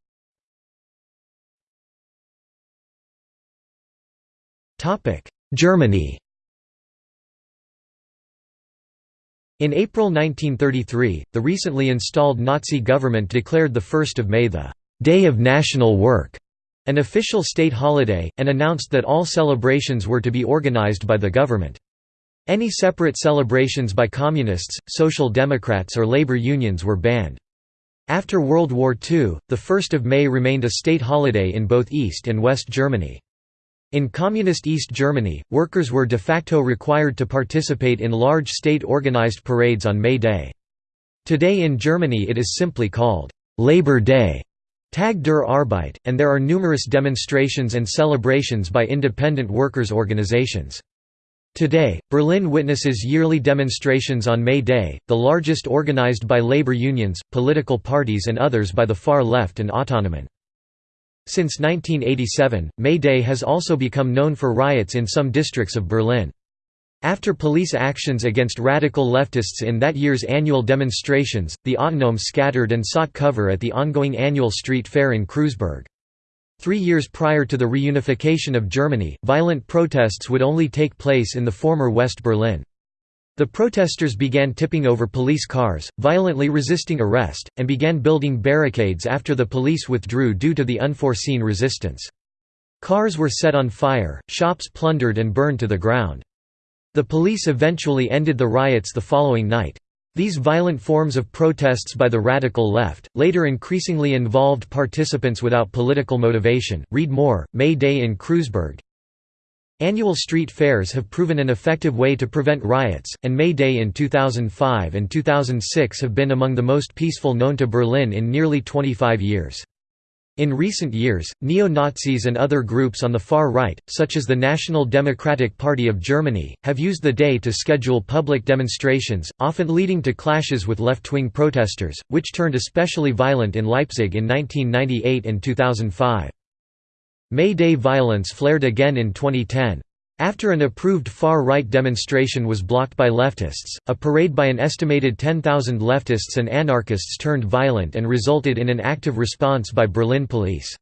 Germany In April 1933, the recently installed Nazi government declared the 1st of May the «Day of National Work», an official state holiday, and announced that all celebrations were to be organized by the government. Any separate celebrations by Communists, Social Democrats or labor unions were banned. After World War II, the 1st of May remained a state holiday in both East and West Germany. In Communist East Germany, workers were de facto required to participate in large state-organized parades on May Day. Today in Germany it is simply called Labor Day, Tag der Arbeit, and there are numerous demonstrations and celebrations by independent workers' organizations. Today, Berlin witnesses yearly demonstrations on May Day, the largest organized by labor unions, political parties and others by the far left and Autonomen. Since 1987, May Day has also become known for riots in some districts of Berlin. After police actions against radical leftists in that year's annual demonstrations, the Autonomen scattered and sought cover at the ongoing annual street fair in Kreuzberg. Three years prior to the reunification of Germany, violent protests would only take place in the former West Berlin. The protesters began tipping over police cars, violently resisting arrest, and began building barricades after the police withdrew due to the unforeseen resistance. Cars were set on fire, shops plundered and burned to the ground. The police eventually ended the riots the following night. These violent forms of protests by the radical left, later increasingly involved participants without political motivation. Read more, May Day in Kreuzberg. Annual street fairs have proven an effective way to prevent riots, and May Day in 2005 and 2006 have been among the most peaceful known to Berlin in nearly 25 years. In recent years, neo-Nazis and other groups on the far right, such as the National Democratic Party of Germany, have used the day to schedule public demonstrations, often leading to clashes with left-wing protesters, which turned especially violent in Leipzig in 1998 and 2005. May Day violence flared again in 2010. After an approved far-right demonstration was blocked by leftists, a parade by an estimated 10,000 leftists and anarchists turned violent and resulted in an active response by Berlin police.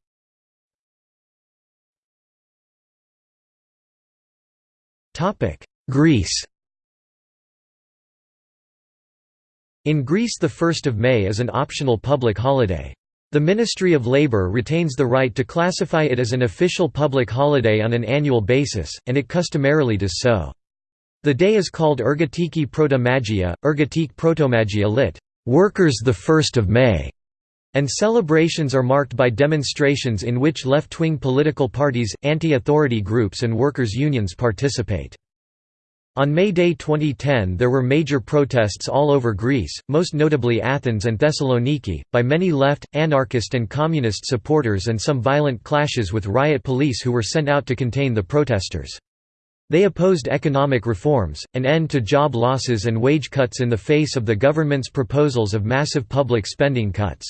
Greece In Greece the 1st of May is an optional public holiday. The Ministry of Labour retains the right to classify it as an official public holiday on an annual basis, and it customarily does so. The day is called Ergotiki Protomagia, Ergotique Protomagia lit. Workers 1 May, and celebrations are marked by demonstrations in which left-wing political parties, anti-authority groups and workers' unions participate. On May Day 2010 there were major protests all over Greece, most notably Athens and Thessaloniki, by many left, anarchist and communist supporters and some violent clashes with riot police who were sent out to contain the protesters. They opposed economic reforms, an end to job losses and wage cuts in the face of the government's proposals of massive public spending cuts.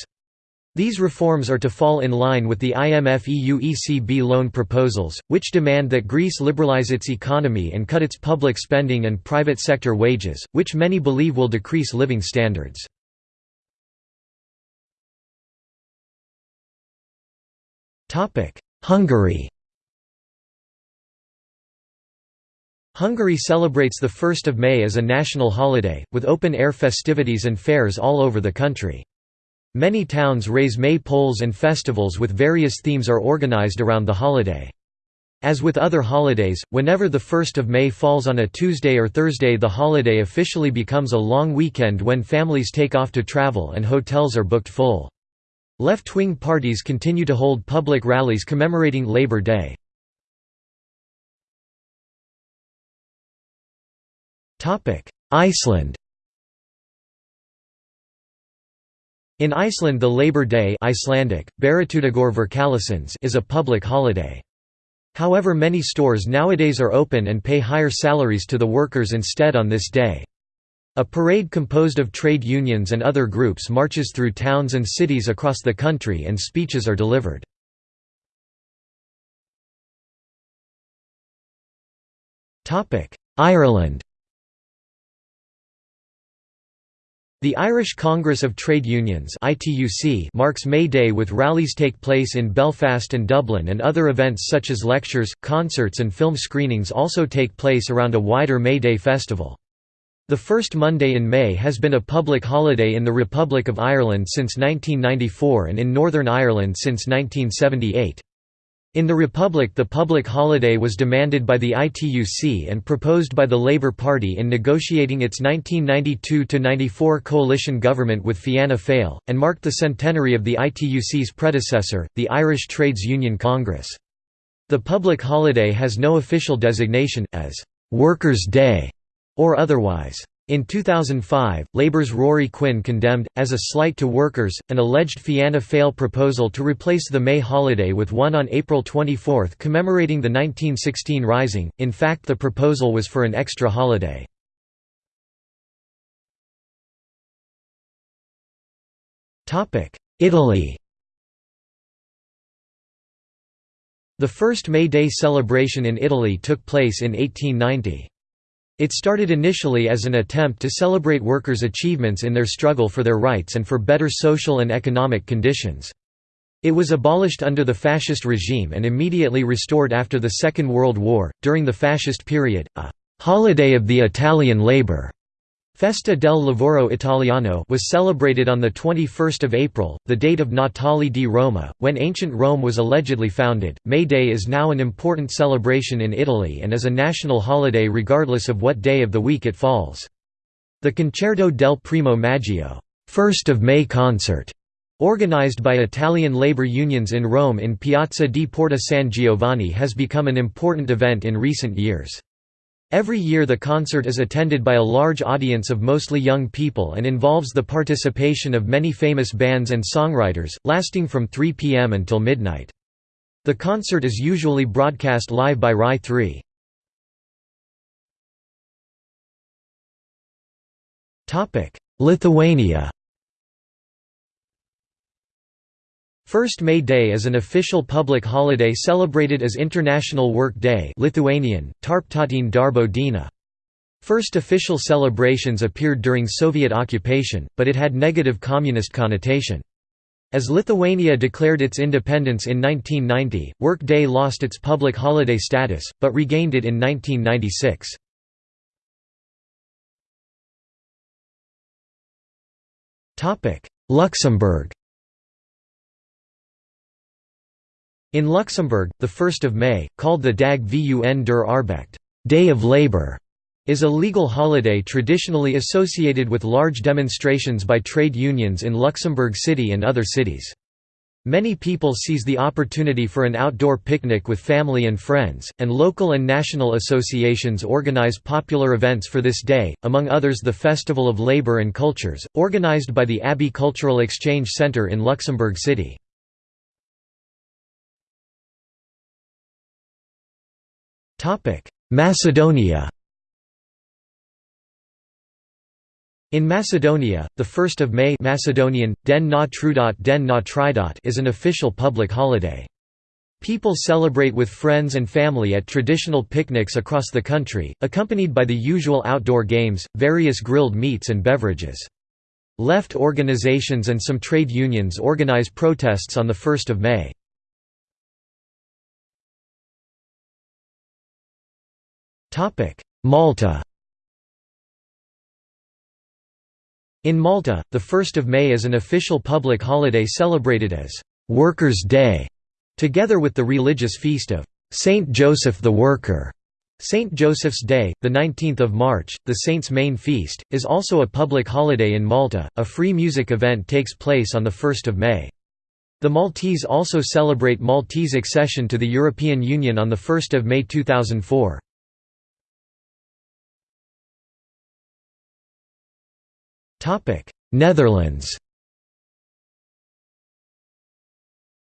These reforms are to fall in line with the IMF EU ECB loan proposals, which demand that Greece liberalize its economy and cut its public spending and private sector wages, which many believe will decrease living standards. Hungary Hungary celebrates the 1st of May as a national holiday, with open-air festivities and fairs all over the country. Many towns raise maypoles and festivals with various themes are organized around the holiday. As with other holidays, whenever the 1st of May falls on a Tuesday or Thursday the holiday officially becomes a long weekend when families take off to travel and hotels are booked full. Left-wing parties continue to hold public rallies commemorating Labor Day. Iceland In Iceland the Labor Day Icelandic, is a public holiday. However many stores nowadays are open and pay higher salaries to the workers instead on this day. A parade composed of trade unions and other groups marches through towns and cities across the country and speeches are delivered. Ireland The Irish Congress of Trade Unions marks May Day with rallies take place in Belfast and Dublin and other events such as lectures, concerts and film screenings also take place around a wider May Day festival. The first Monday in May has been a public holiday in the Republic of Ireland since 1994 and in Northern Ireland since 1978. In the Republic the public holiday was demanded by the ITUC and proposed by the Labour Party in negotiating its 1992–94 coalition government with Fianna Fáil, and marked the centenary of the ITUC's predecessor, the Irish Trades Union Congress. The public holiday has no official designation, as «Workers' Day» or otherwise. In 2005, Labour's Ruairi Quinn condemned, as a slight to workers, an alleged Fianna Fáil proposal to replace the May holiday with one on April 24 commemorating the 1916 Rising, in fact the proposal was for an extra holiday. Italy The first May Day celebration in Italy took place in 1890. It started initially as an attempt to celebrate workers' achievements in their struggle for their rights and for better social and economic conditions. It was abolished under the fascist regime and immediately restored after the Second World War. During the fascist period, a holiday of the Italian labor Festa del Lavoro Italiano was celebrated on 21 April, the date of Natale di Roma, when ancient Rome was allegedly founded. May Day is now an important celebration in Italy and is a national holiday regardless of what day of the week it falls. The Concerto del Primo Maggio, 1st of May concert, organized by Italian labor unions in Rome in Piazza di Porta San Giovanni has become an important event in recent years. Every year the concert is attended by a large audience of mostly young people and involves the participation of many famous bands and songwriters, lasting from 3 p.m. until midnight. The concert is usually broadcast live by Rai 3. Lithuania First May Day is an official public holiday celebrated as International Work Day Lithuanian, Tarptautinė darbo diena. First official celebrations appeared during Soviet occupation, but it had negative communist connotation. As Lithuania declared its independence in 1990, Work Day lost its public holiday status, but regained it in 1996. Luxembourg In Luxembourg, the 1st of May, called the Dag vun der Arbecht Day of Labor", is a legal holiday traditionally associated with large demonstrations by trade unions in Luxembourg City and other cities. Many people seize the opportunity for an outdoor picnic with family and friends, and local and national associations organize popular events for this day, among others the Festival of Labour and Cultures, organized by the Abbey Cultural Exchange Centre in Luxembourg City. Macedonia In Macedonia, the 1st of May Macedonian, Den na Trudot Den na Tridot is an official public holiday. People celebrate with friends and family at traditional picnics across the country, accompanied by the usual outdoor games, various grilled meats and beverages. Left organizations and some trade unions organize protests on the 1st of May. Malta In Malta, the 1st of May is an official public holiday celebrated as «Workers' Day», together with the religious feast of «Saint Joseph the Worker». St. Joseph's Day, the 19th of March, the saint's main feast, is also a public holiday in Malta. A free music event takes place on the 1st of May. The Maltese also celebrate Maltese accession to the European Union on 1 May 2004. Netherlands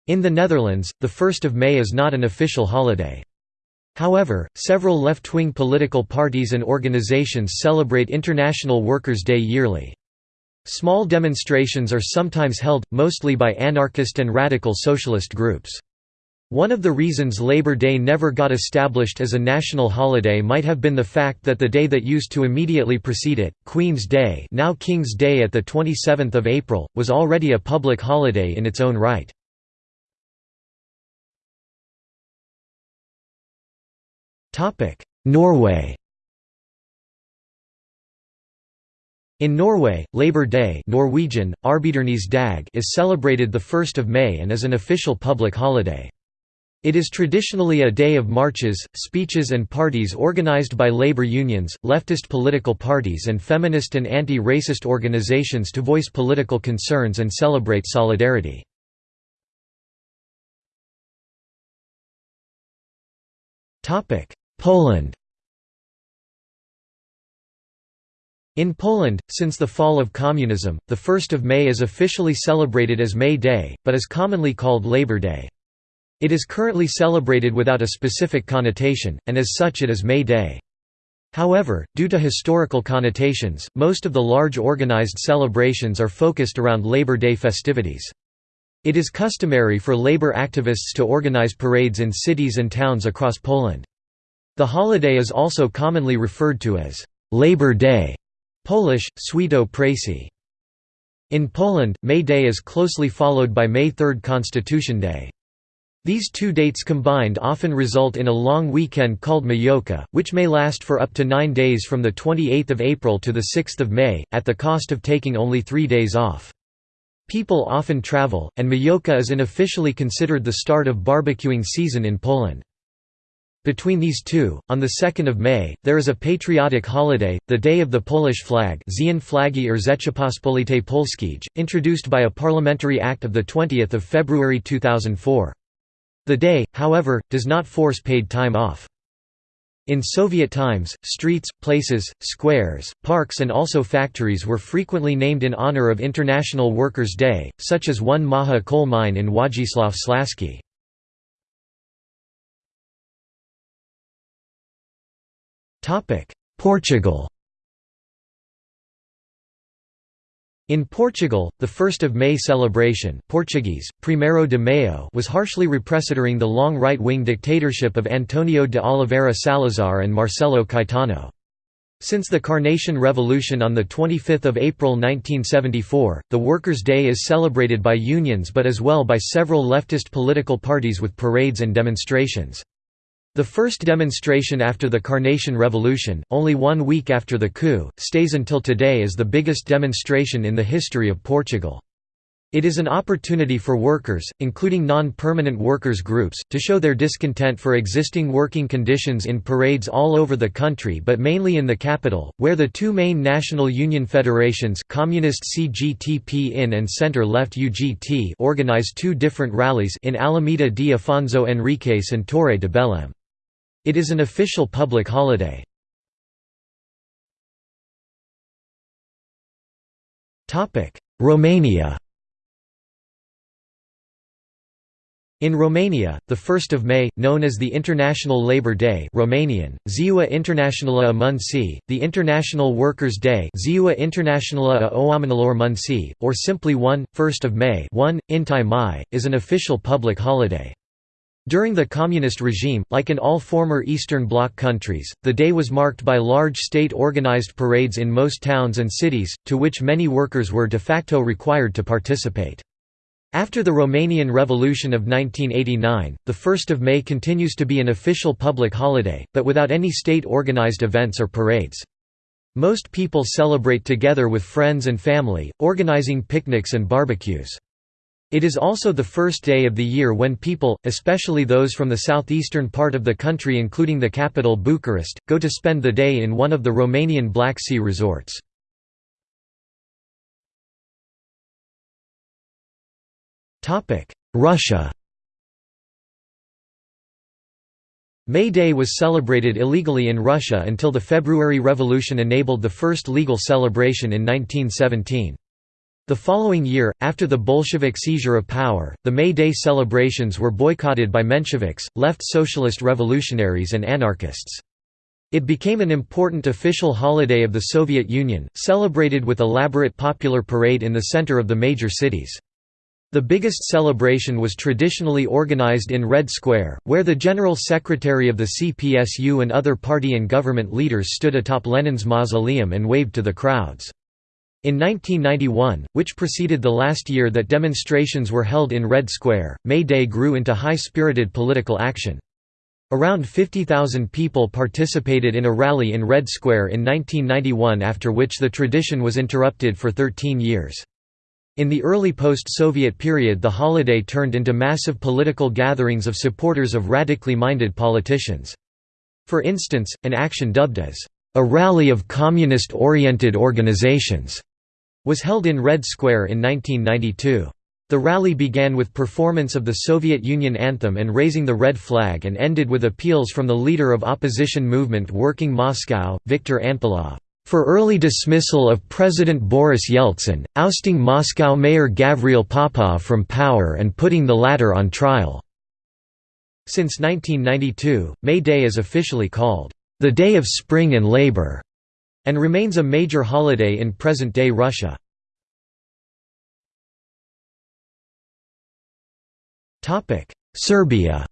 In the Netherlands, the 1st of May is not an official holiday. However, several left-wing political parties and organizations celebrate International Workers' Day yearly. Small demonstrations are sometimes held, mostly by anarchist and radical socialist groups. One of the reasons Labor Day never got established as a national holiday might have been the fact that the day that used to immediately precede it, Queen's Day now King's Day at 27 April, was already a public holiday in its own right. Norway In Norway, Labour Day Norwegian, Dag is celebrated 1 May and is an official public holiday. It is traditionally a day of marches, speeches and parties organized by labor unions, leftist political parties and feminist and anti-racist organizations to voice political concerns and celebrate solidarity. Poland In Poland, since the fall of communism, the 1st of May is officially celebrated as May Day, but is commonly called Labor Day. It is currently celebrated without a specific connotation, and as such it is May Day. However, due to historical connotations, most of the large organized celebrations are focused around Labor Day festivities. It is customary for labor activists to organize parades in cities and towns across Poland. The holiday is also commonly referred to as Labor Day Polish, Święto Pracy. In Poland, May Day is closely followed by May 3 Constitution Day. These two dates combined often result in a long weekend called Majówka, which may last for up to nine days from 28 April to 6 May, at the cost of taking only three days off. People often travel, and Majówka is unofficially considered the start of barbecuing season in Poland. Between these two, on 2 May, there is a patriotic holiday, the Day of the Polish Flag Flagi Polskiej, introduced by a parliamentary act of 20 February 2004. The day, however, does not force paid time off. In Soviet times, streets, places, squares, parks and also factories were frequently named in honor of International Workers' Day, such as one Maha coal mine in Wodzisław Śląski. Portugal In Portugal, the 1st of May celebration Portuguese, Primeiro de Maio was harshly repressed during the long right-wing dictatorship of Antonio de Oliveira Salazar and Marcelo Caetano. Since the Carnation Revolution on 25 April 1974, the Workers' Day is celebrated by unions but as well by several leftist political parties with parades and demonstrations. The first demonstration after the Carnation Revolution, only one week after the coup, stays until today as the biggest demonstration in the history of Portugal. It is an opportunity for workers, including non-permanent workers groups, to show their discontent for existing working conditions in parades all over the country but mainly in the capital, where the two main national union federations Communist CGTP in and Centre-Left UGT organize two different rallies in Alameda de Afonso Henriques and Torre de Belém. It is an official public holiday. Romania In Romania, the 1st of May, known as the International Labour Day Romanian, Ziua Internațională a Muncii, the International Workers' Day Ziua Internațională a Oamenilor Muncii, or simply 1, 1st of May 1, Inti Mai, is an official public holiday. During the communist regime, like in all former Eastern Bloc countries, the day was marked by large state-organized parades in most towns and cities, to which many workers were de facto required to participate. After the Romanian Revolution of 1989, the 1st of May continues to be an official public holiday, but without any state-organized events or parades. Most people celebrate together with friends and family, organizing picnics and barbecues. It is also the first day of the year when people, especially those from the southeastern part of the country including the capital Bucharest, go to spend the day in one of the Romanian Black Sea resorts. Russia May Day was celebrated illegally in Russia until the February Revolution enabled the first legal celebration in 1917. The following year, after the Bolshevik seizure of power, the May Day celebrations were boycotted by Mensheviks, left socialist revolutionaries and anarchists. It became an important official holiday of the Soviet Union, celebrated with elaborate popular parade in the center of the major cities. The biggest celebration was traditionally organized in Red Square, where the General Secretary of the CPSU and other party and government leaders stood atop Lenin's mausoleum and waved to the crowds. In 1991, which preceded the last year that demonstrations were held in Red Square, May Day grew into high-spirited political action. Around 50,000 people participated in a rally in Red Square in 1991 after which the tradition was interrupted for 13 years. In the early post-Soviet period the holiday turned into massive political gatherings of supporters of radically minded politicians. For instance, an action dubbed as a rally of communist-oriented organizations was held in Red Square in 1992. The rally began with performance of the Soviet Union anthem and raising the red flag and ended with appeals from the leader of opposition movement Working Moscow, Viktor Anpilov for early dismissal of President Boris Yeltsin, ousting Moscow Mayor Gavril Popov from power and putting the latter on trial. Since 1992, May Day is officially called, "...the Day of Spring and Labor", and remains a major holiday in present-day Russia. Serbia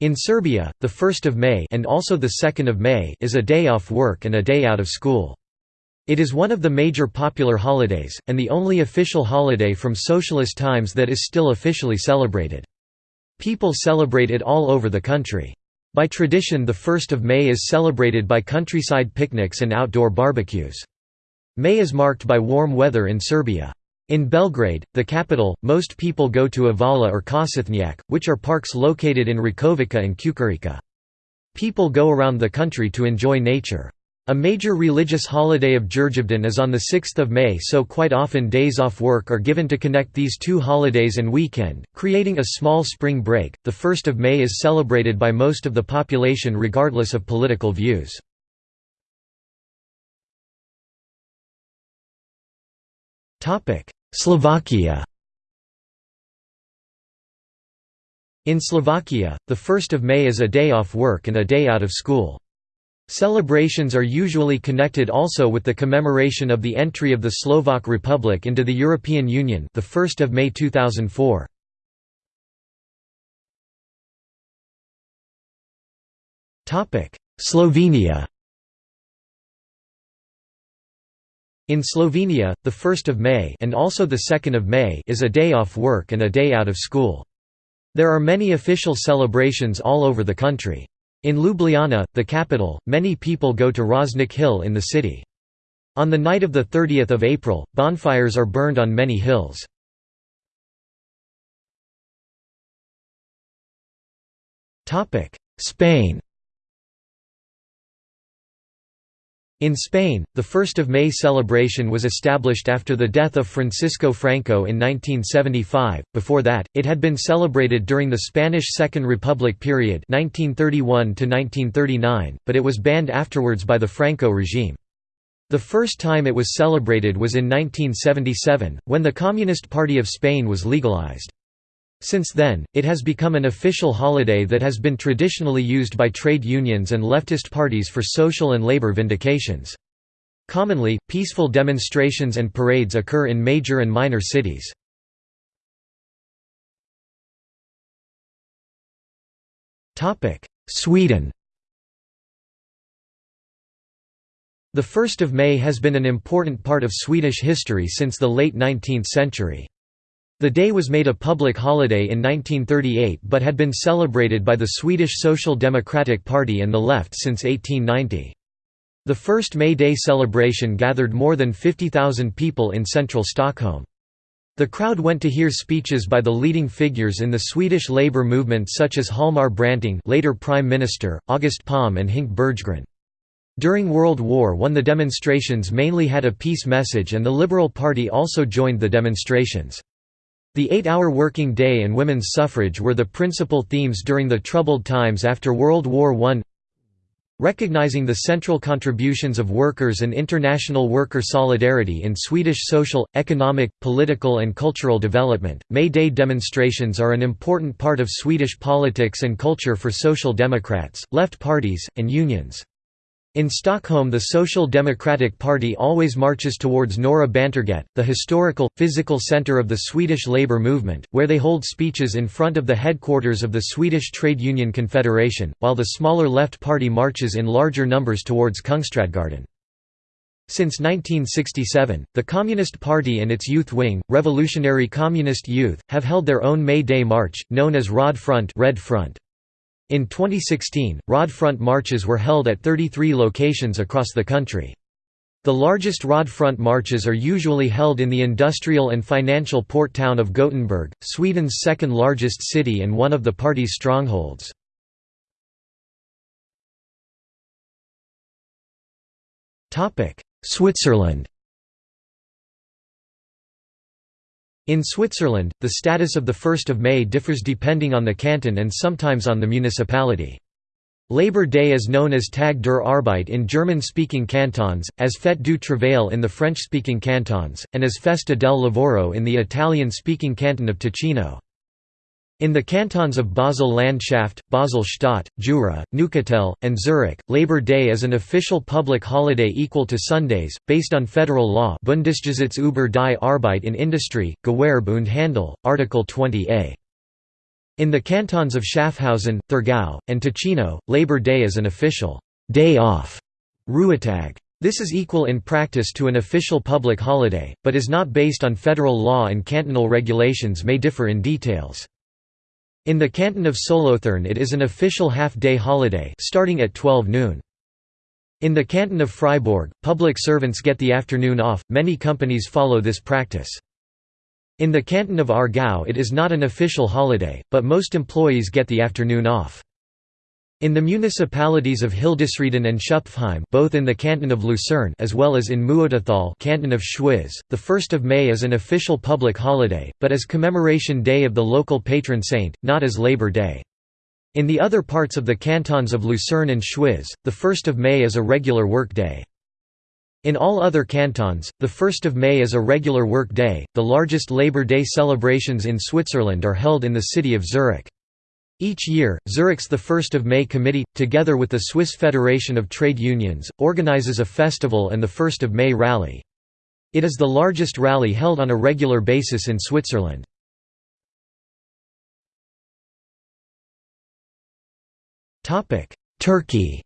In Serbia, the 1st of May and also the 2nd of May is a day off work and a day out of school. It is one of the major popular holidays, and the only official holiday from socialist times that is still officially celebrated. People celebrate it all over the country. By tradition the 1st of May is celebrated by countryside picnics and outdoor barbecues. May is marked by warm weather in Serbia. In Belgrade, the capital, most people go to Avala or Košutnjak, which are parks located in Rakovica and Čukarica. People go around the country to enjoy nature. A major religious holiday of Đurđevdan is on 6 May so quite often days off work are given to connect these two holidays and weekend, creating a small spring break. The 1st of May is celebrated by most of the population regardless of political views. Slovakia In Slovakia, the 1st of May is a day off work and a day out of school. Celebrations are usually connected also with the commemoration of the entry of the Slovak Republic into the European Union the 1st of May 2004. Slovenia In Slovenia, the 1st of May and also the 2nd of May is a day off work and a day out of school. There are many official celebrations all over the country. In Ljubljana, the capital, many people go to Rožnik Hill in the city. On the night of 30 April, bonfires are burned on many hills. Spain In Spain, the 1st of May celebration was established after the death of Francisco Franco in 1975. Before that, it had been celebrated during the Spanish Second Republic period 1931 to 1939, but it was banned afterwards by the Franco regime. The first time it was celebrated was in 1977, when the Communist Party of Spain was legalized. Since then, it has become an official holiday that has been traditionally used by trade unions and leftist parties for social and labor vindications. Commonly, peaceful demonstrations and parades occur in major and minor cities. Sweden The 1st of May has been an important part of Swedish history since the late 19th century. The day was made a public holiday in 1938 but had been celebrated by the Swedish Social Democratic Party and the left since 1890. The first May Day celebration gathered more than 50,000 people in central Stockholm. The crowd went to hear speeches by the leading figures in the Swedish labour movement such as Hjalmar Branting later Prime Minister, August Palm and Hinke Bergegren. During World War I the demonstrations mainly had a peace message and the Liberal Party also joined the demonstrations. The eight-hour working day and women's suffrage were the principal themes during the troubled times after World War I. Recognizing the central contributions of workers and international worker solidarity in Swedish social, economic, political and cultural development, May Day demonstrations are an important part of Swedish politics and culture for social democrats, left parties, and unions. In Stockholm the Social Democratic Party always marches towards Norra Bantorget, the historical, physical centre of the Swedish labour movement, where they hold speeches in front of the headquarters of the Swedish Trade Union Confederation, while the smaller Left Party marches in larger numbers towards Kungsträdgården. Since 1967, the Communist Party and its youth wing, Revolutionary Communist Youth, have held their own May Day march, known as Röd Front, Red Front. In 2016, Röd Front marches were held at 33 locations across the country. The largest Röd Front marches are usually held in the industrial and financial port town of Gothenburg, Sweden's second largest city and one of the party's strongholds. Switzerland In Switzerland, the status of the 1st of May differs depending on the canton and sometimes on the municipality. Labor Day is known as Tag der Arbeit in German-speaking cantons, as Fête du Travail in the French-speaking cantons, and as Festa del Lavoro in the Italian-speaking canton of Ticino. In the cantons of Basel-Landschaft, Basel-Stadt, Jura, Neuchâtel, and Zurich, Labor Day is an official public holiday equal to Sundays, based on federal law Bundesgesetz über die Arbeit in Industrie, Gewerbe und Handel, Article 20a. In the cantons of Schaffhausen, Thurgau, and Ticino, Labor Day is an official day off Ruhetag. This is equal in practice to an official public holiday, but is not based on federal law and cantonal regulations may differ in details. In the canton of Solothurn it is an official half-day holiday starting at 12 noon. In the canton of Fribourg, public servants get the afternoon off, many companies follow this practice. In the canton of Aargau it is not an official holiday, but most employees get the afternoon off. In the municipalities of Hildisrieden and Schüpfheim both in the canton of Lucerne as well as in Muotathal canton of Schwyz, the 1st of May is an official public holiday, but as commemoration day of the local patron saint, not as Labor Day. In the other parts of the cantons of Lucerne and Schwyz, the 1st of May is a regular work day. In all other cantons, the 1st of May is a regular work day. The largest Labor Day celebrations in Switzerland are held in the city of Zurich. Each year, Zurich's 1 May Committee, together with the Swiss Federation of Trade Unions, organizes a festival and the 1 May rally. It is the largest rally held on a regular basis in Switzerland. Turkey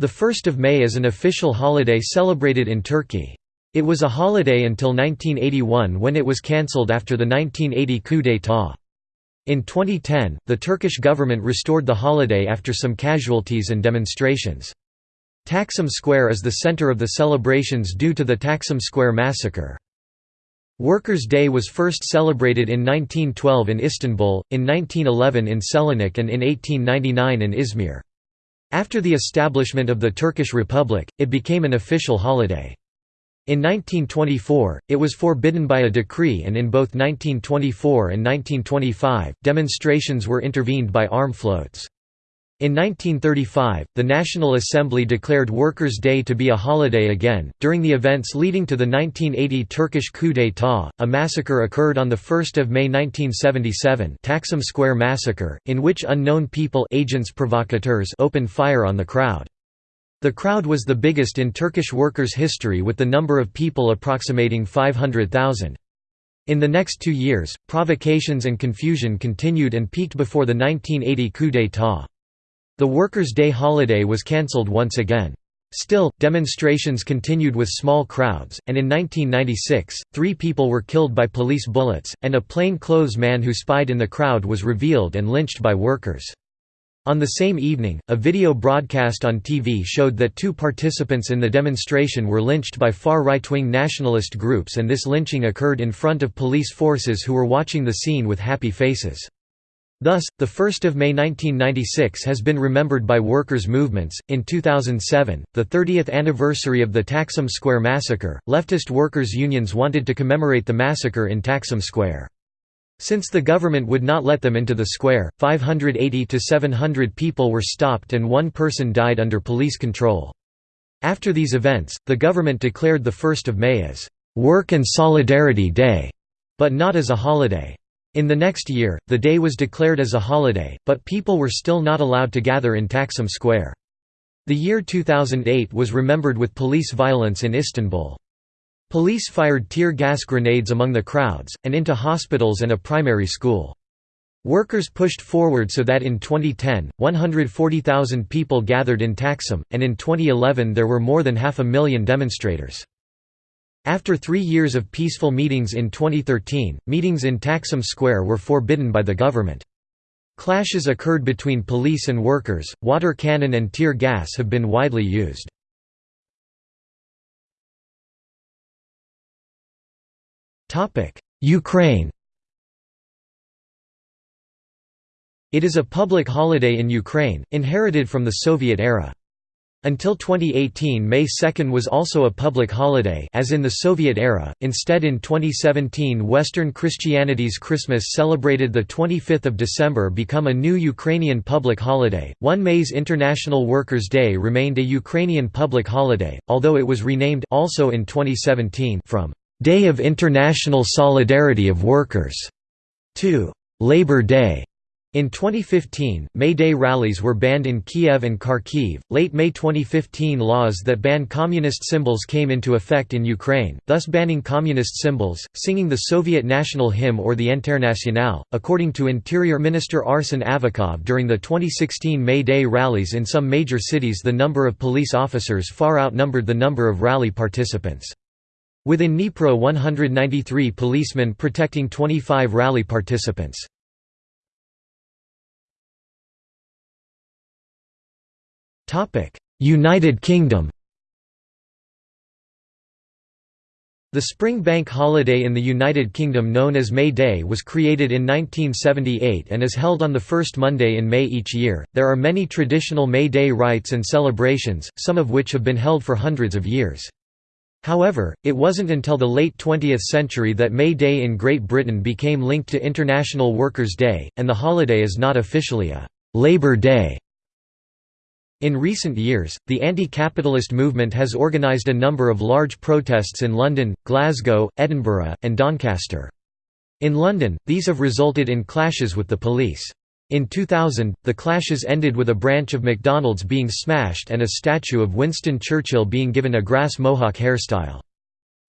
The 1st of May is an official holiday celebrated in Turkey. It was a holiday until 1981 when it was cancelled after the 1980 coup d'état. In 2010, the Turkish government restored the holiday after some casualties and demonstrations. Taksim Square is the center of the celebrations due to the Taksim Square massacre. Workers' Day was first celebrated in 1912 in Istanbul, in 1911 in Selanik and in 1899 in Izmir. After the establishment of the Turkish Republic, it became an official holiday. In 1924, it was forbidden by a decree and in both 1924 and 1925, demonstrations were intervened by arm floats. In 1935, the National Assembly declared Workers' Day to be a holiday again. During the events leading to the 1980 Turkish coup d'état, a massacre occurred on 1 May 1977 Taksim Square Massacre, in which unknown people agents provocateurs opened fire on the crowd. The crowd was the biggest in Turkish workers' history with the number of people approximating 500,000. In the next two years, provocations and confusion continued and peaked before the 1980 coup d'état. The Workers' Day holiday was cancelled once again. Still, demonstrations continued with small crowds, and in 1996, three people were killed by police bullets, and a plain-clothes man who spied in the crowd was revealed and lynched by workers. On the same evening, a video broadcast on TV showed that two participants in the demonstration were lynched by far right-wing nationalist groups and this lynching occurred in front of police forces who were watching the scene with happy faces. Thus, the 1st of May 1996 has been remembered by workers' movements. In 2007, the 30th anniversary of the Taksim Square massacre, leftist workers' unions wanted to commemorate the massacre in Taksim Square. Since the government would not let them into the square, 580 to 700 people were stopped and one person died under police control. After these events, the government declared the 1st of May as Work and Solidarity Day, but not as a holiday. In the next year, the day was declared as a holiday, but people were still not allowed to gather in Taksim Square. The year 2008 was remembered with police violence in Istanbul. Police fired tear gas grenades among the crowds, and into hospitals and a primary school. Workers pushed forward so that in 2010, 140,000 people gathered in Taksim, and in 2011 there were more than half a million demonstrators. After three years of peaceful meetings in 2013, meetings in Taksim Square were forbidden by the government. Clashes occurred between police and workers, water cannon and tear gas have been widely used. Ukraine It is a public holiday in Ukraine, inherited from the Soviet era. Until 2018 May 2 was also a public holiday as in the Soviet era, instead in 2017 Western Christianity's Christmas celebrated 25 December become a new Ukrainian public holiday. 1 May's International Workers' Day remained a Ukrainian public holiday, although it was renamed also in 2017 from «Day of International Solidarity of Workers» to «Labor Day». In 2015, May Day rallies were banned in Kiev and Kharkiv. Late May 2015 laws that ban communist symbols came into effect in Ukraine, thus banning communist symbols, singing the Soviet national hymn or the Internationale. According to Interior Minister Arsen Avakov during the 2016 May Day rallies in some major cities, the number of police officers far outnumbered the number of rally participants. Within Dnipro 193 policemen protecting 25 rally participants. United Kingdom The spring bank holiday in the United Kingdom known as May Day was created in 1978 and is held on the first Monday in May each year. There are many traditional May Day rites and celebrations, some of which have been held for hundreds of years. However, it wasn't until the late 20th century that May Day in Great Britain became linked to International Workers' Day, and the holiday is not officially a «Labour Day» In recent years, the anti-capitalist movement has organised a number of large protests in London, Glasgow, Edinburgh, and Doncaster. In London, these have resulted in clashes with the police. In 2000, the clashes ended with a branch of McDonald's being smashed and a statue of Winston Churchill being given a grass mohawk hairstyle.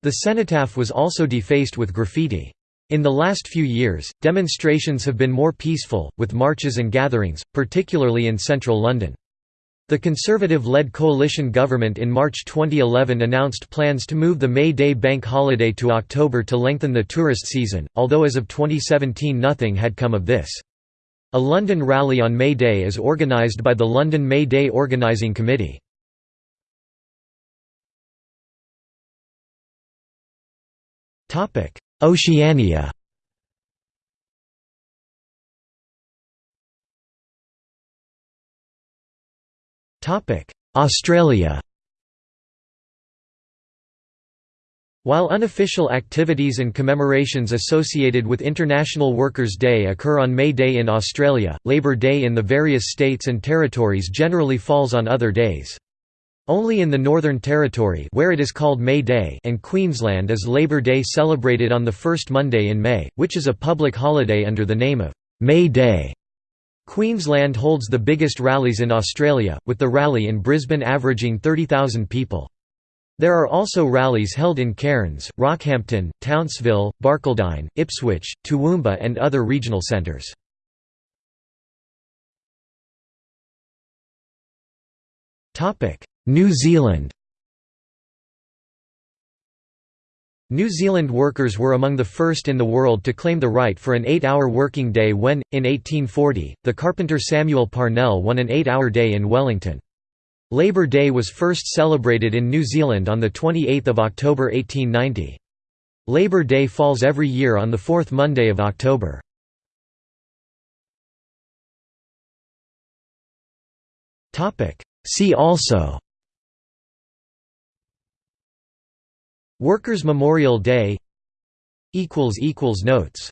The cenotaph was also defaced with graffiti. In the last few years, demonstrations have been more peaceful, with marches and gatherings, particularly in central London. The Conservative-led coalition government in March 2011 announced plans to move the May Day bank holiday to October to lengthen the tourist season, although as of 2017 nothing had come of this. A London rally on May Day is organised by the London May Day Organising Committee. Oceania Australia While unofficial activities and commemorations associated with International Workers' Day occur on May Day in Australia, Labor Day in the various states and territories generally falls on other days. Only in the Northern Territory where it is called May Day and Queensland is Labor Day celebrated on the first Monday in May, which is a public holiday under the name of May Day. Queensland holds the biggest rallies in Australia, with the rally in Brisbane averaging 30,000 people. There are also rallies held in Cairns, Rockhampton, Townsville, Barcaldine, Ipswich, Toowoomba and other regional centres. New Zealand New Zealand workers were among the first in the world to claim the right for an eight-hour working day when, in 1840, the carpenter Samuel Parnell won an eight-hour day in Wellington. Labour Day was first celebrated in New Zealand on 28 October 1890. Labour Day falls every year on the fourth Monday of October. See also Workers' Memorial Day Notes